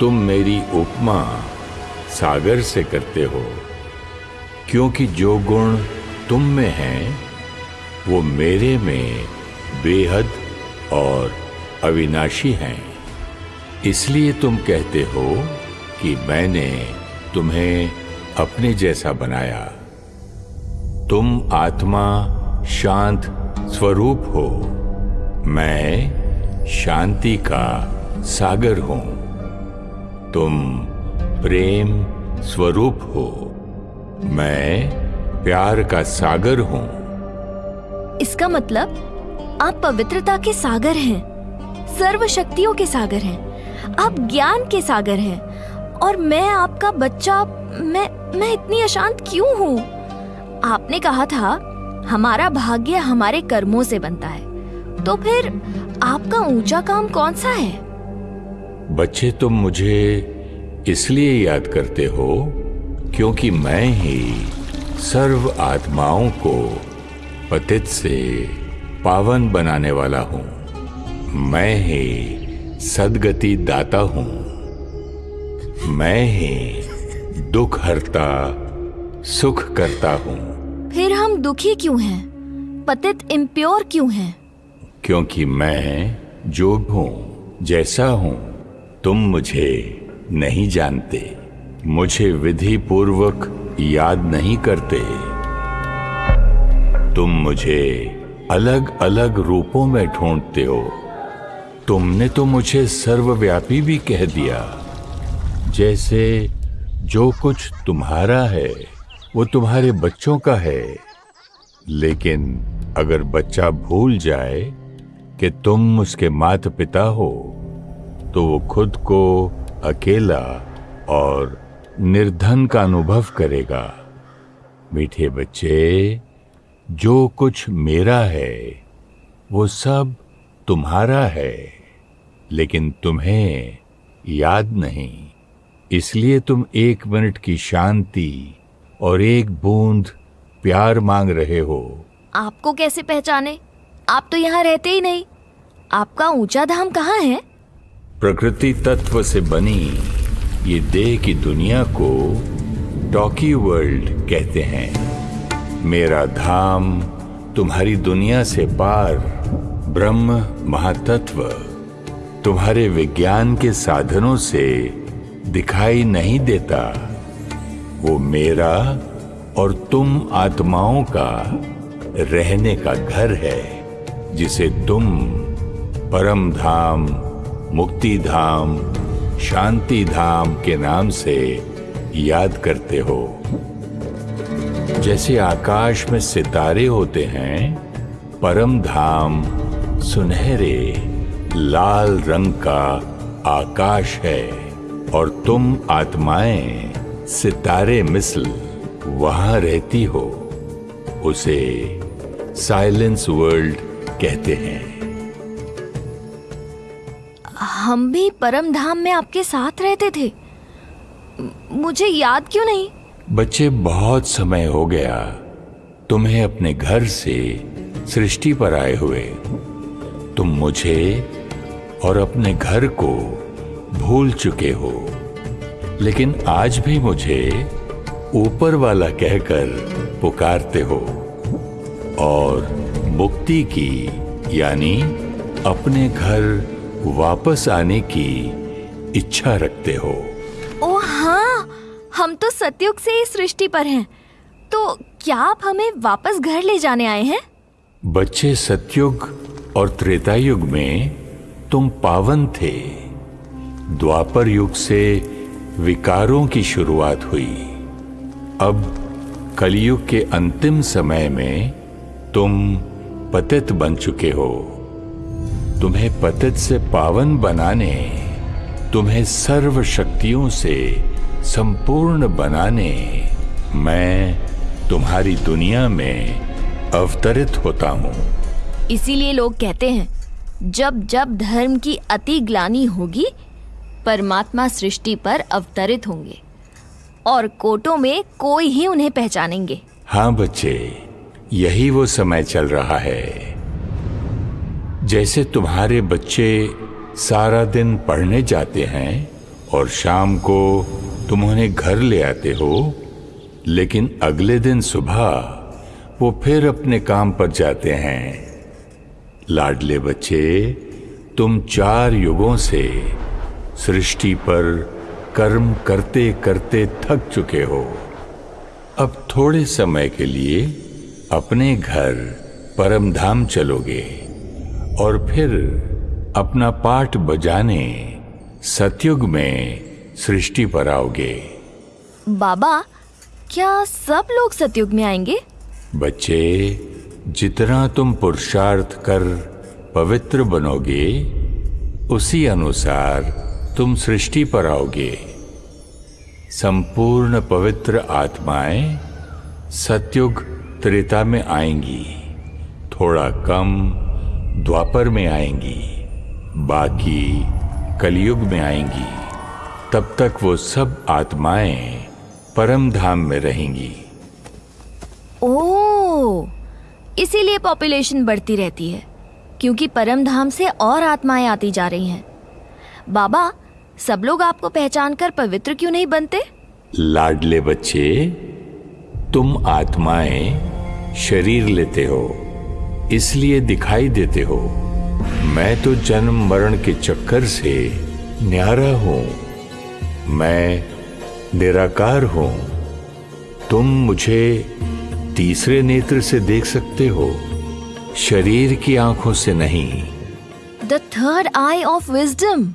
तुम मेरी उपमा सागर से करते हो। क्योंकि जो गुण तुम में हैं, वो मेरे में बेहद और अविनाशी हैं। इसलिए तुम कहते हो कि मैंने तुम्हें अपने जैसा बनाया। तुम आत्मा शांत स्वरूप हो। मैं शांति का सागर हूँ। तुम प्रेम स्वरूप हो। मैं प्यार का सागर हूँ। इसका मतलब आप पवित्रता के सागर हैं सर्व शक्तियों के सागर हैं, आप ज्ञान के सागर हैं और मैं आपका बच्चा, मैं मैं इतनी अशांत क्यों हूँ? आपने कहा था, हमारा भाग्य हमारे कर्मों से बनता है। तो फिर आपका ऊँचा काम कौन सा है? बच्चे, तुम मुझे इसलिए याद करते हो क्योंकि मैं ही सर्व आत्माओं को पतित से पावन बनाने वाला हूँ। मैं ही सदगति दाता हूँ। मैं ही दुख हरता सुख करता हूँ। फिर हम दुखी क्यों हैं? पतित इम्प्योर क्यों हैं? क्योंकि मैं जो हूँ जैसा हूँ। तुम मुझे नहीं जानते। मुझे विधि पूर्वक याद नहीं करते। तुम मुझे अलग अलग रूपों में ढूंढते हो। तुमने तो मुझे सर्वव्यापी भी कह दिया। जैसे जो कुछ तुम्हारा है, वो तुम्हारे बच्चों का है। लेकिन अगर बच्चा भूल जाए कि तुम उसके माता पिता हो तो वो खुद को अकेला और निर्धन का अनुभव करेगा। मीठे बच्चे, जो कुछ मेरा है, वो सब तुम्हारा है, लेकिन तुम्हें याद नहीं। इसलिए तुम एक मिनट की शांति और एक बूंद प्यार मांग रहे हो। आपको कैसे पहचाने? आप तो यहाँ रहते ही नहीं। आपका ऊँचा धाम कहाँ है? प्रकृति तत्व से बनी ये देह की दुनिया को टॉकी वर्ल्ड कहते हैं। मेरा धाम तुम्हारी दुनिया से पार ब्रह्म महातत्व तुम्हारे विज्ञान के साधनों से दिखाई नहीं देता। वो मेरा और तुम आत्माओं का रहने का घर है, जिसे तुम परम धाम, मुक्ति धाम, शांति धाम के नाम से याद करते हो। जैसे आकाश में सितारे होते हैं, परम धाम सुनहरे, लाल रंग का आकाश है। और तुम आत्माएँ सितारे मिसल वहाँ रहती हो उसे साइलेंस वर्ल्ड कहते हैं। हम भी परम धाम में आपके साथ रहते थे। मुझे याद क्यों नहीं? बच्चे बहुत समय हो गया। तुम्हें अपने घर से सृष्टि पर आए हुए। तुम मुझे और अपने घर को भूल चुके हो। लेकिन आज भी मुझे ऊपर वाला कहकर पुकारते हो और मुक्ति की यानी अपने घर वापस आने की इच्छा रखते हो। ओ हाँ हम तो सतयुग से ही सृष्टि पर हैं। तो क्या आप हमें वापस घर ले जाने आए हैं? बच्चे सतयुग और त्रेता युग में तुम पावन थे। द्वापर युग से विकारों की शुरुआत हुई। अब कलयुग के अंतिम समय में तुम पतित बन चुके हो। तुम्हें पतित से पावन बनाने, तुम्हें सर्व शक्तियों से संपूर्ण बनाने मैं तुम्हारी दुनिया में अवतरित होता हूँ। इसीलिए लोग कहते हैं, जब जब धर्म की अति ग्लानी होगी परमात्मा सृष्टि पर अवतरित होंगे और कोटों में कोई ही उन्हें पहचानेंगे। हाँ बच्चे, यही वो समय चल रहा है। जैसे तुम्हारे बच्चे सारा दिन पढ़ने जाते हैं और शाम को तुम उन्हें घर ले आते हो, लेकिन अगले दिन सुबह वो फिर अपने काम पर जाते हैं। लाडले बच्चे, तुम चार युगों से सृष्टि पर कर्म करते करते थक चुके हो। अब थोड़े समय के लिए अपने घर परम धाम चलोगे और फिर अपना पाठ बजाने सतयुग में सृष्टि पर आओगे। बाबा क्या सब लोग सतयुग में आएँगे? बच्चे जितना तुम पुरुषार्थ कर पवित्र बनोगे उसी अनुसार तुम सृष्टि पर आओगे। संपूर्ण पवित्र आत्माएँ सतयुग त्रेता में आएँगी। थोड़ा कम द्वापर में आएँगी। बाकी कलयुग में आएँगी। तब तक वो सब आत्माएँ परम धाम में रहेंगी। ओ, इसीलिए पॉपुलेशन बढ़ती रहती है, क्योंकि परम धाम से और आत्माएँ आती जा रही हैं। बाबा सब लोग आपको पहचान कर पवित्र क्यों नहीं बनते? लाडले बच्चे तुम आत्माएँ शरीर लेते हो इसलिए दिखाई देते हो। मैं तो जन्म मरण के चक्कर से न्यारा हूँ। मैं निराकार हूँ। तुम मुझे तीसरे नेत्र से देख सकते हो शरीर की आँखों से नहीं। The third eye of wisdom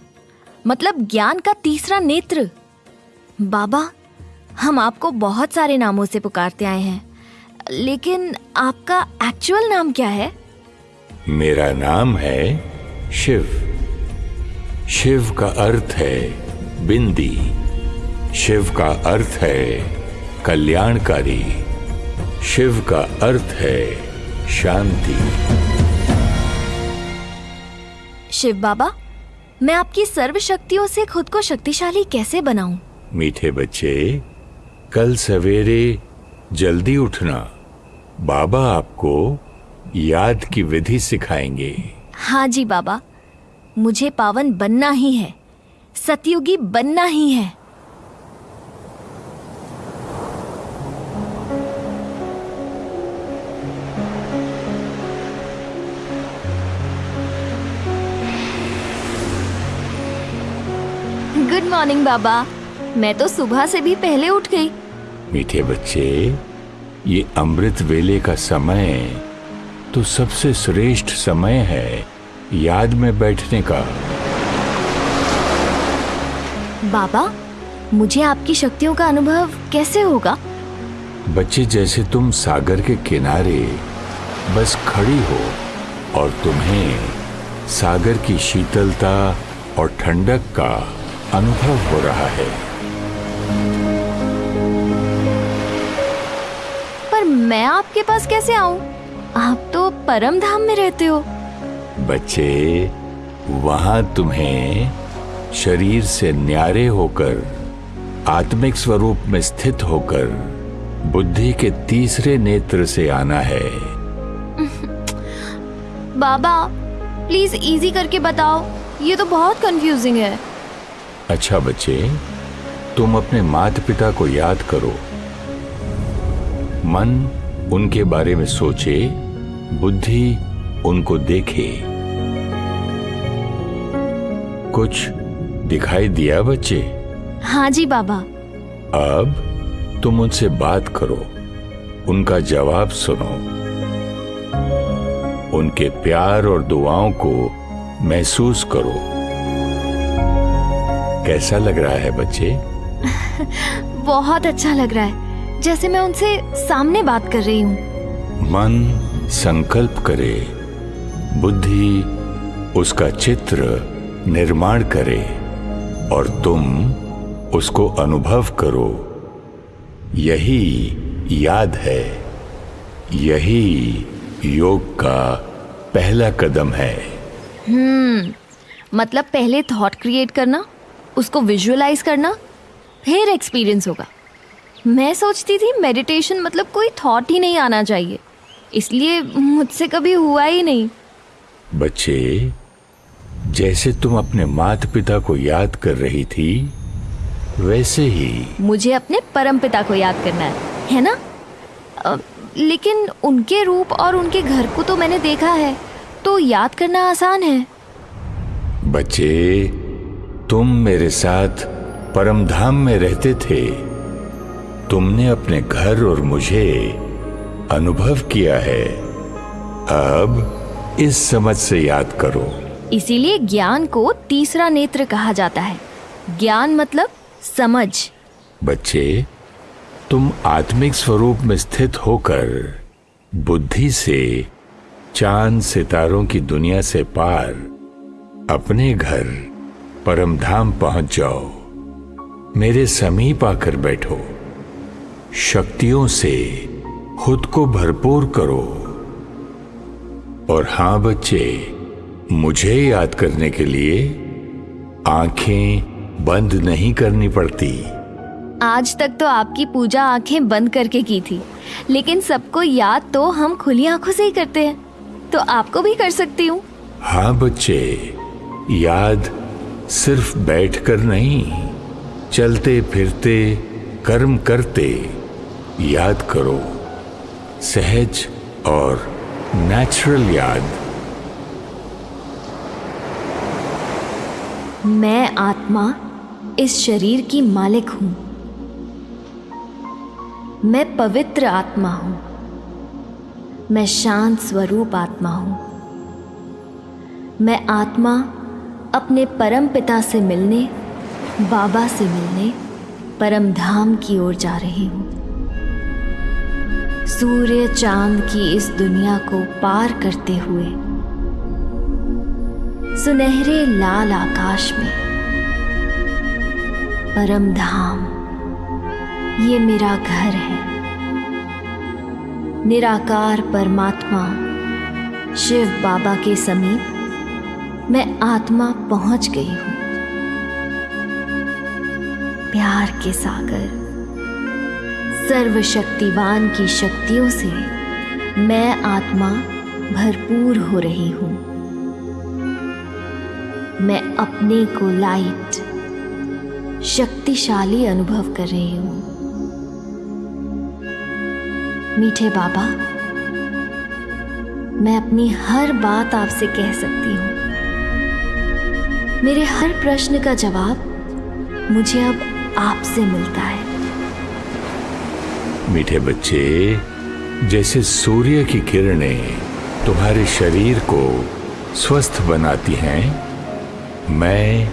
मतलब ज्ञान का तीसरा नेत्र। बाबा हम आपको बहुत सारे नामों से पुकारते आए हैं लेकिन आपका एक्चुअल नाम क्या है? मेरा नाम है शिव। शिव का अर्थ है बिंदी। शिव का अर्थ है कल्याणकारी। शिव का अर्थ है शांति। शिव बाबा मैं आपकी सर्व शक्तियों से खुद को शक्तिशाली कैसे बनाऊँ? मीठे बच्चे कल सवेरे जल्दी उठना। बाबा आपको याद की विधि सिखाएँगे। हाँ जी बाबा मुझे पावन बनना ही है सतयुगी बनना ही है। गुड मॉर्निंग बाबा। मैं तो सुबह से भी पहले उठ गई। मीठे बच्चे ये अमृत वेले का समय तो सबसे श्रेष्ठ समय है याद में बैठने का। बाबा मुझे आपकी शक्तियों का अनुभव कैसे होगा? बच्चे जैसे तुम सागर के किनारे बस खड़ी हो और तुम्हें सागर की शीतलता और ठंडक का अनुभव हो रहा है। पर मैं आपके पास कैसे आऊँ? आप तो परम धाम में रहते हो। बच्चे वहाँ तुम्हें शरीर से न्यारे होकर आत्मिक स्वरूप में स्थित होकर बुद्धि के तीसरे नेत्र से आना है। बाबा प्लीज़ इजी करके बताओ। ये तो बहुत कंफ्यूजिंग है। अच्छा बच्चे तुम अपने माता पिता को याद करो। मन उनके बारे में सोचे बुद्धि उनको देखे। कुछ दिखाई दिया बच्चे? हाँ जी बाबा। अब तुम उनसे बात करो उनका जवाब सुनो। उनके प्यार और दुआओं को महसूस करो। कैसा लग रहा है बच्चे? बहुत अच्छा लग रहा है जैसे मैं उनसे सामने बात कर रही हूँ। मन संकल्प करे बुद्धि उसका चित्र निर्माण करे और तुम उसको अनुभव करो। यही याद है यही योग का पहला कदम है। हम्म मतलब पहले थॉट क्रिएट करना? उसको विजुअलाइज करना फिर एक्सपीरियंस होगा। मैं सोचती थी मेडिटेशन मतलब कोई थॉट ही नहीं आना चाहिए। इसलिए मुझसे कभी हुआ ही नहीं। बच्चे जैसे तुम अपने माता पिता को याद कर रही थी वैसे ही। मुझे अपने परम पिता को याद करना है है ना? अ, लेकिन उनके रूप और उनके घर को तो मैंने देखा है तो याद करना आसान है। बच्चे तुम मेरे साथ परम धाम में रहते थे। तुमने अपने घर और मुझे अनुभव किया है। अब इस समझ से याद करो। इसीलिए ज्ञान को तीसरा नेत्र कहा जाता है। ज्ञान मतलब समझ। बच्चे तुम आत्मिक स्वरूप में स्थित होकर बुद्धि से चाँद सितारों की दुनिया से पार अपने घर परम धाम पहुँच जाओ। मेरे समीप आकर बैठो। शक्तियों से खुद को भरपूर करो। और हाँ बच्चे मुझे याद करने के लिए आँखें बंद नहीं करनी पड़ती। आज तक तो आपकी पूजा आँखें बंद करके की थी लेकिन सबको याद तो हम खुली आँखों से ही करते हैं। तो आपको भी कर सकती हूँ। हाँ बच्चे याद सिर्फ़ बैठकर नहीं, चलते फिरते, कर्म करते, याद करो। सहज और नेचुरल याद। मैं आत्मा इस शरीर की मालिक हूँ। मैं पवित्र आत्मा हूँ। मैं शांत स्वरूप आत्मा हूँ। मैं आत्मा अपने परम पिता से मिलने, बाबा से मिलने, परम धाम की ओर जा रही हूँ। सूर्य चाँद की इस दुनिया को पार करते हुए, सुनहरे लाल आकाश में, परम धाम, ये मेरा घर है। निराकार परमात्मा, शिव बाबा के समीप मैं आत्मा पहुँच गई हूँ। प्यार के सागर, सर्वशक्तिवान की शक्तियों से मैं आत्मा भरपूर हो रही हूँ। मैं अपने को लाइट शक्तिशाली अनुभव कर रही हूँ। मीठे बाबा, मैं अपनी हर बात आपसे कह सकती हूँ। मेरे हर प्रश्न का जवाब मुझे अब आपसे मिलता है। मीठे बच्चे, जैसे सूर्य की किरणें तुम्हारे शरीर को स्वस्थ बनाती हैं, मैं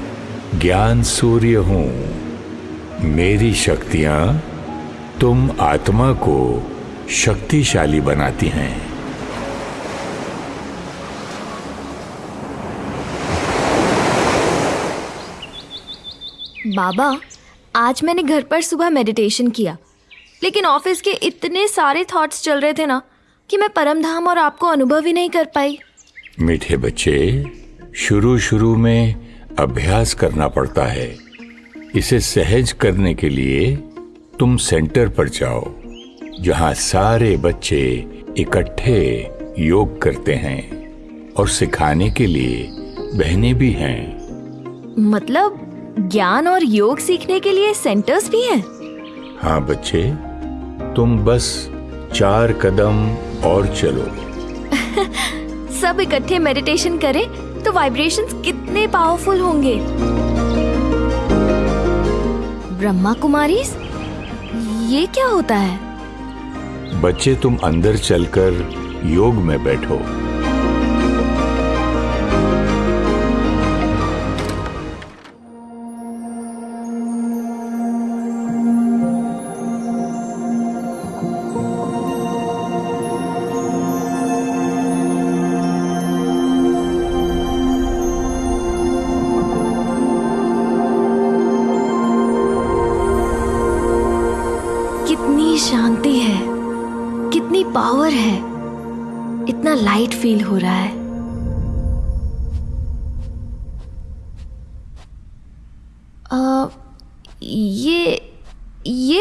ज्ञान सूर्य हूँ। मेरी शक्तियाँ तुम आत्मा को शक्तिशाली बनाती हैं। बाबा आज मैंने घर पर सुबह मेडिटेशन किया। लेकिन ऑफ़िस के इतने सारे थॉट्स चल रहे थे ना कि मैं परम धाम और आपको अनुभव ही नहीं कर पाई। मीठे बच्चे शुरू शुरू में अभ्यास करना पड़ता है। इसे सहज करने के लिए तुम सेंटर पर जाओ जहाँ सारे बच्चे इकट्ठे योग करते हैं और सिखाने के लिए बहने भी हैं। मतलब ज्ञान और योग सीखने के लिए सेंटर्स भी हैं। हाँ बच्चे तुम बस चार कदम और चलो। सब इकट्ठे मेडिटेशन करें तो वाइब्रेशंस कितने पावरफुल होंगे। ब्रह्मा कुमारी ये क्या होता है? बच्चे तुम अंदर चलकर योग में बैठो।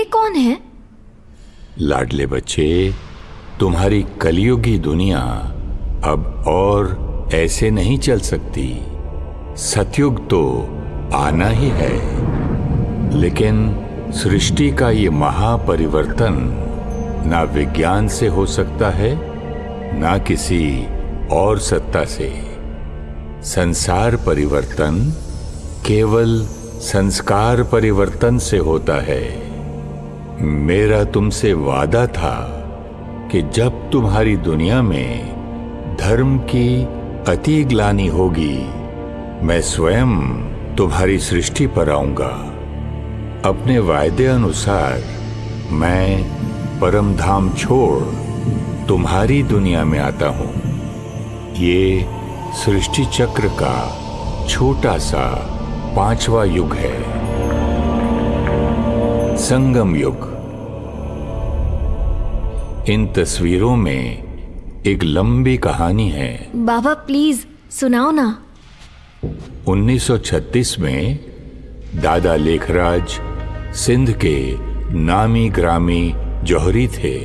कौन है? लाडले बच्चे, तुम्हारी कलयुगी दुनिया अब और ऐसे नहीं चल सकती। सतयुग तो आना ही है। लेकिन सृष्टि का ये महापरिवर्तन ना विज्ञान से हो सकता है, ना किसी और सत्ता से। संसार परिवर्तन केवल संस्कार परिवर्तन से होता है। मेरा तुमसे वादा था कि जब तुम्हारी दुनिया में धर्म की अति ग्लानी होगी, मैं स्वयं तुम्हारी सृष्टि पर आऊँगा। अपने वायदे अनुसार मैं परम धाम छोड़ तुम्हारी दुनिया में आता हूँ। ये सृष्टि चक्र का छोटा सा पांचवा युग है। संगम युग। इन तस्वीरों में एक लंबी कहानी है। बाबा प्लीज़ सुनाओ ना। 1936 में दादा लेखराज सिंध के नामी ग्रामी जौहरी थे।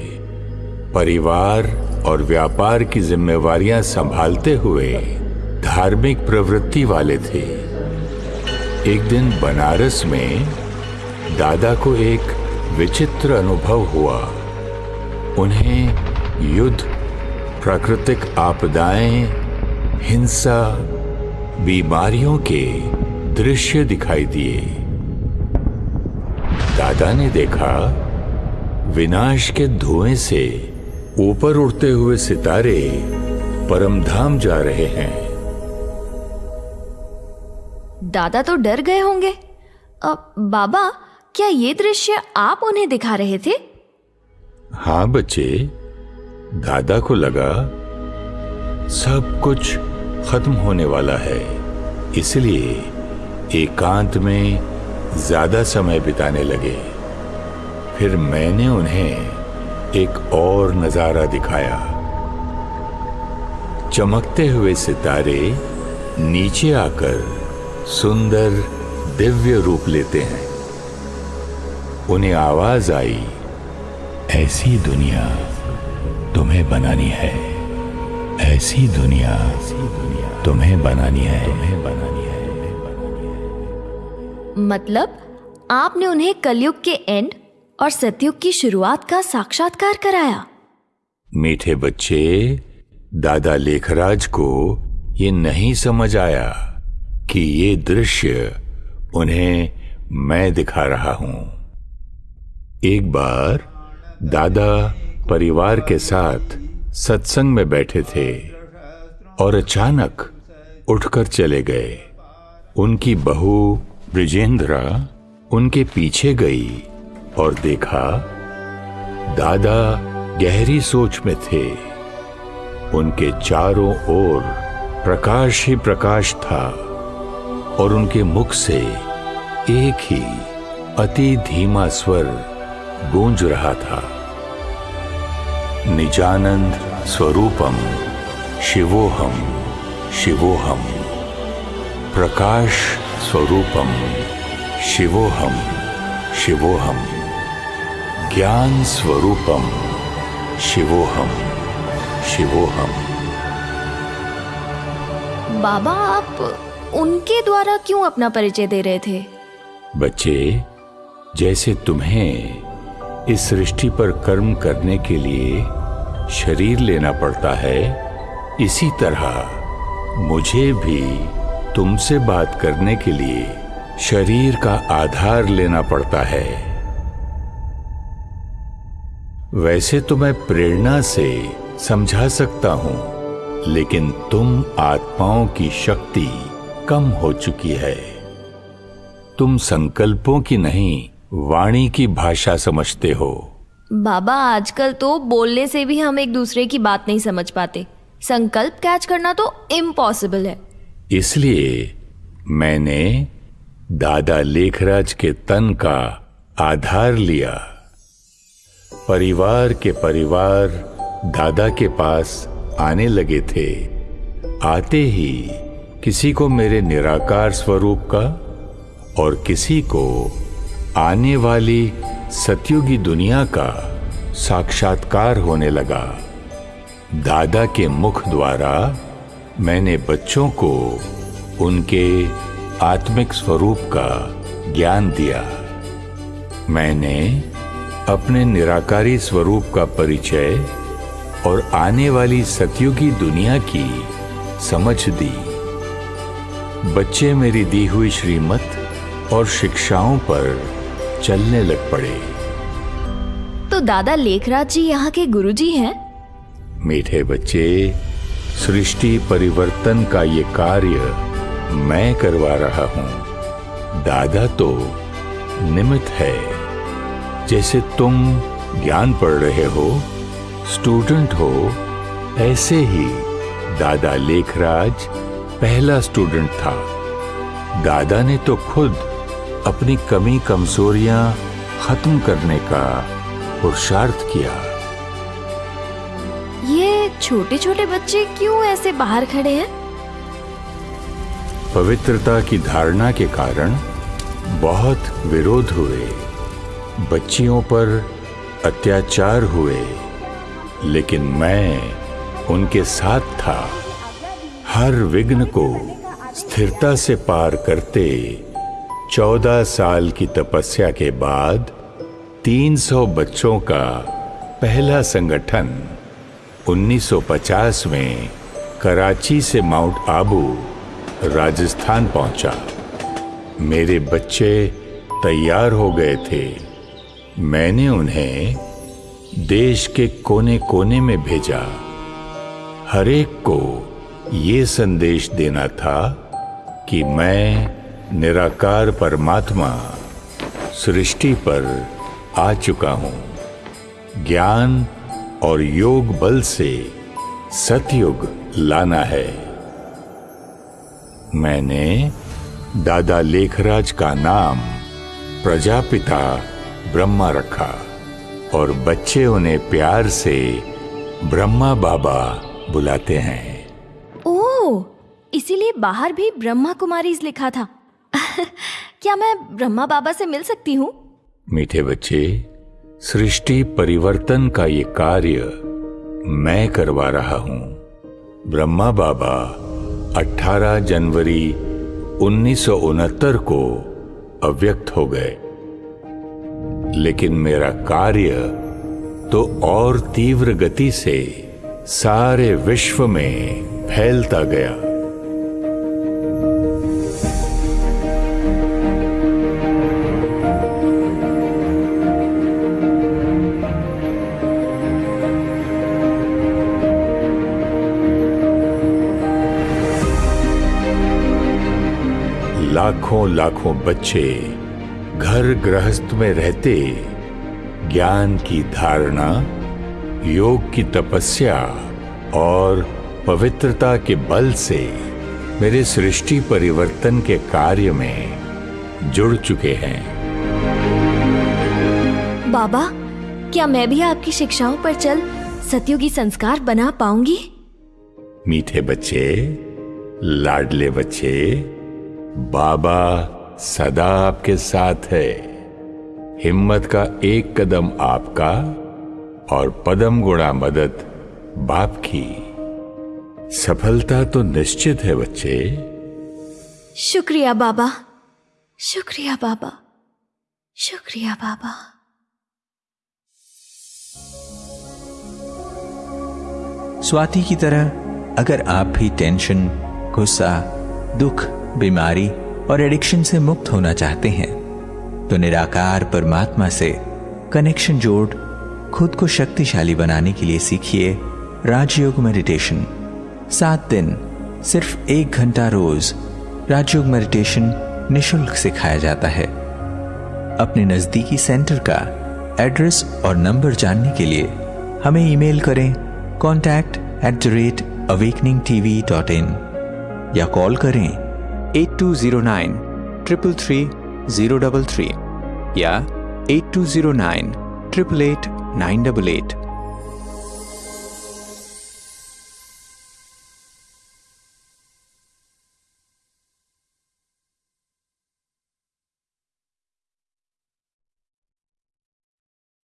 परिवार और व्यापार की जिम्मेवारियाँ संभालते हुए धार्मिक प्रवृत्ति वाले थे। एक दिन बनारस में दादा को एक विचित्र अनुभव हुआ। उन्हें युद्ध, प्राकृतिक आपदाएँ, हिंसा, बीमारियों के दृश्य दिखाई दिए। दादा ने देखा, विनाश के धुएँ से ऊपर उड़ते हुए सितारे परमधाम जा रहे हैं। दादा तो डर गए होंगे। अब बाबा क्या ये दृश्य आप उन्हें दिखा रहे थे? हाँ बच्चे, दादा को लगा सब कुछ खत्म होने वाला है। इसलिए एकांत में ज़्यादा समय बिताने लगे। फिर मैंने उन्हें एक और नज़ारा दिखाया। चमकते हुए सितारे नीचे आकर सुंदर दिव्य रूप लेते हैं। उन्हें आवाज़ आई ऐसी दुनिया तुम्हें बनानी है ऐसी दुनिया तुम्हें बनानी है तुम्हें बनानी है मतलब आपने उन्हें कलयुग के एंड और सतयुग की शुरुआत का साक्षात्कार कराया? मीठे बच्चे दादा लेखराज को ये नहीं समझ आया कि ये दृश्य उन्हें मैं दिखा रहा हूँ। एक बार दादा परिवार के साथ सत्संग में बैठे थे और अचानक उठकर चले गए। उनकी बहू ब्रिजेंद्रा उनके पीछे गई और देखा, दादा गहरी सोच में थे। उनके चारों ओर प्रकाश ही प्रकाश था और उनके मुख से एक ही अति धीमा स्वर गूंज रहा था। निजानंद स्वरूपम शिवोहम शिवोहम। प्रकाश स्वरूपम शिवोहम शिवोहम। ज्ञान स्वरूपम शिवोहम शिवोहम। बाबा आप उनके द्वारा क्यों अपना परिचय दे रहे थे? बच्चे जैसे तुम्हें इस सृष्टि पर कर्म करने के लिए शरीर लेना पड़ता है। इसी तरह मुझे भी तुमसे बात करने के लिए शरीर का आधार लेना पड़ता है। वैसे तो मैं प्रेरणा से समझा सकता हूँ, लेकिन तुम आत्माओं की शक्ति कम हो चुकी है। तुम संकल्पों की नहीं वाणी की भाषा समझते हो। बाबा आजकल तो बोलने से भी हम एक दूसरे की बात नहीं समझ पाते। संकल्प कैच करना तो इम्पॉसिबल है। इसलिए मैंने दादा लेखराज के तन का आधार लिया। परिवार के परिवार दादा के पास आने लगे थे। आते ही किसी को मेरे निराकार स्वरूप का और किसी को आने वाली सतयुगी दुनिया का साक्षात्कार होने लगा। दादा के मुख द्वारा मैंने बच्चों को उनके आत्मिक स्वरूप का ज्ञान दिया। मैंने अपने निराकारी स्वरूप का परिचय और आने वाली सतयुगी दुनिया की समझ दी। बच्चे मेरी दी हुई श्रीमत और शिक्षाओं पर चलने लग पड़े। तो दादा लेखराज जी यहाँ के गुरुजी हैं? मीठे बच्चे सृष्टि परिवर्तन का ये कार्य मैं करवा रहा हूँ। दादा तो निमित है। जैसे तुम ज्ञान पढ़ रहे हो स्टूडेंट हो ऐसे ही दादा लेखराज पहला स्टूडेंट था। दादा ने तो खुद अपनी कमी कमजोरियाँ खत्म करने का पुरुषार्थ किया। ये छोटे छोटे बच्चे क्यों ऐसे बाहर खड़े हैं? पवित्रता की धारणा के कारण बहुत विरोध हुए। बच्चियों पर अत्याचार हुए। लेकिन मैं उनके साथ था। हर विघ्न को स्थिरता से पार करते चौदह साल की तपस्या के बाद 300 बच्चों का पहला संगठन 1950 में कराची से माउंट आबू, राजस्थान पहुँचा। मेरे बच्चे तैयार हो गए थे। मैंने उन्हें देश के कोने कोने में भेजा। हरेक को ये संदेश देना था कि मैं निराकार परमात्मा सृष्टि पर आ चुका हूँ। ज्ञान और योग बल से सतयुग लाना है। मैंने दादा लेखराज का नाम प्रजापिता ब्रह्मा रखा और बच्चे उन्हें प्यार से ब्रह्मा बाबा बुलाते हैं। ओ इसीलिए बाहर भी ब्रह्मा कुमारीज लिखा था। क्या मैं ब्रह्मा बाबा से मिल सकती हूँ? मीठे बच्चे, सृष्टि परिवर्तन का ये कार्य मैं करवा रहा हूँ। ब्रह्मा बाबा 18 जनवरी उन्नीस सौ उनहत्तर को अव्यक्त हो गए। लेकिन मेरा कार्य तो और तीव्र गति से सारे विश्व में फैलता गया। लाखों लाखों बच्चे घर गृहस्थ में रहते ज्ञान की धारणा योग की तपस्या और पवित्रता के बल से मेरे सृष्टि परिवर्तन के कार्य में जुड़ चुके हैं। बाबा क्या मैं भी आपकी शिक्षाओं पर चल सतयुगी संस्कार बना पाऊँगी? मीठे बच्चे लाडले बच्चे बाबा सदा आपके साथ है। हिम्मत का एक कदम आपका और पदम गुणा मदद बाप की। सफलता तो निश्चित है बच्चे। शुक्रिया बाबा। शुक्रिया बाबा। शुक्रिया बाबा। स्वाति की तरह अगर आप भी टेंशन गुस्सा दुख बीमारी और एडिक्शन से मुक्त होना चाहते हैं तो निराकार परमात्मा से कनेक्शन जोड़ खुद को शक्तिशाली बनाने के लिए सीखिए राजयोग मेडिटेशन। सात दिन, सिर्फ़ एक घंटा रोज राजयोग मेडिटेशन निशुल्क सिखाया जाता है। अपने नजदीकी सेंटर का एड्रेस और नंबर जानने के लिए हमें ईमेल करें contact at the rate awakening TV dot in या कॉल करें 8209 333 Yeah, 8209 888 988.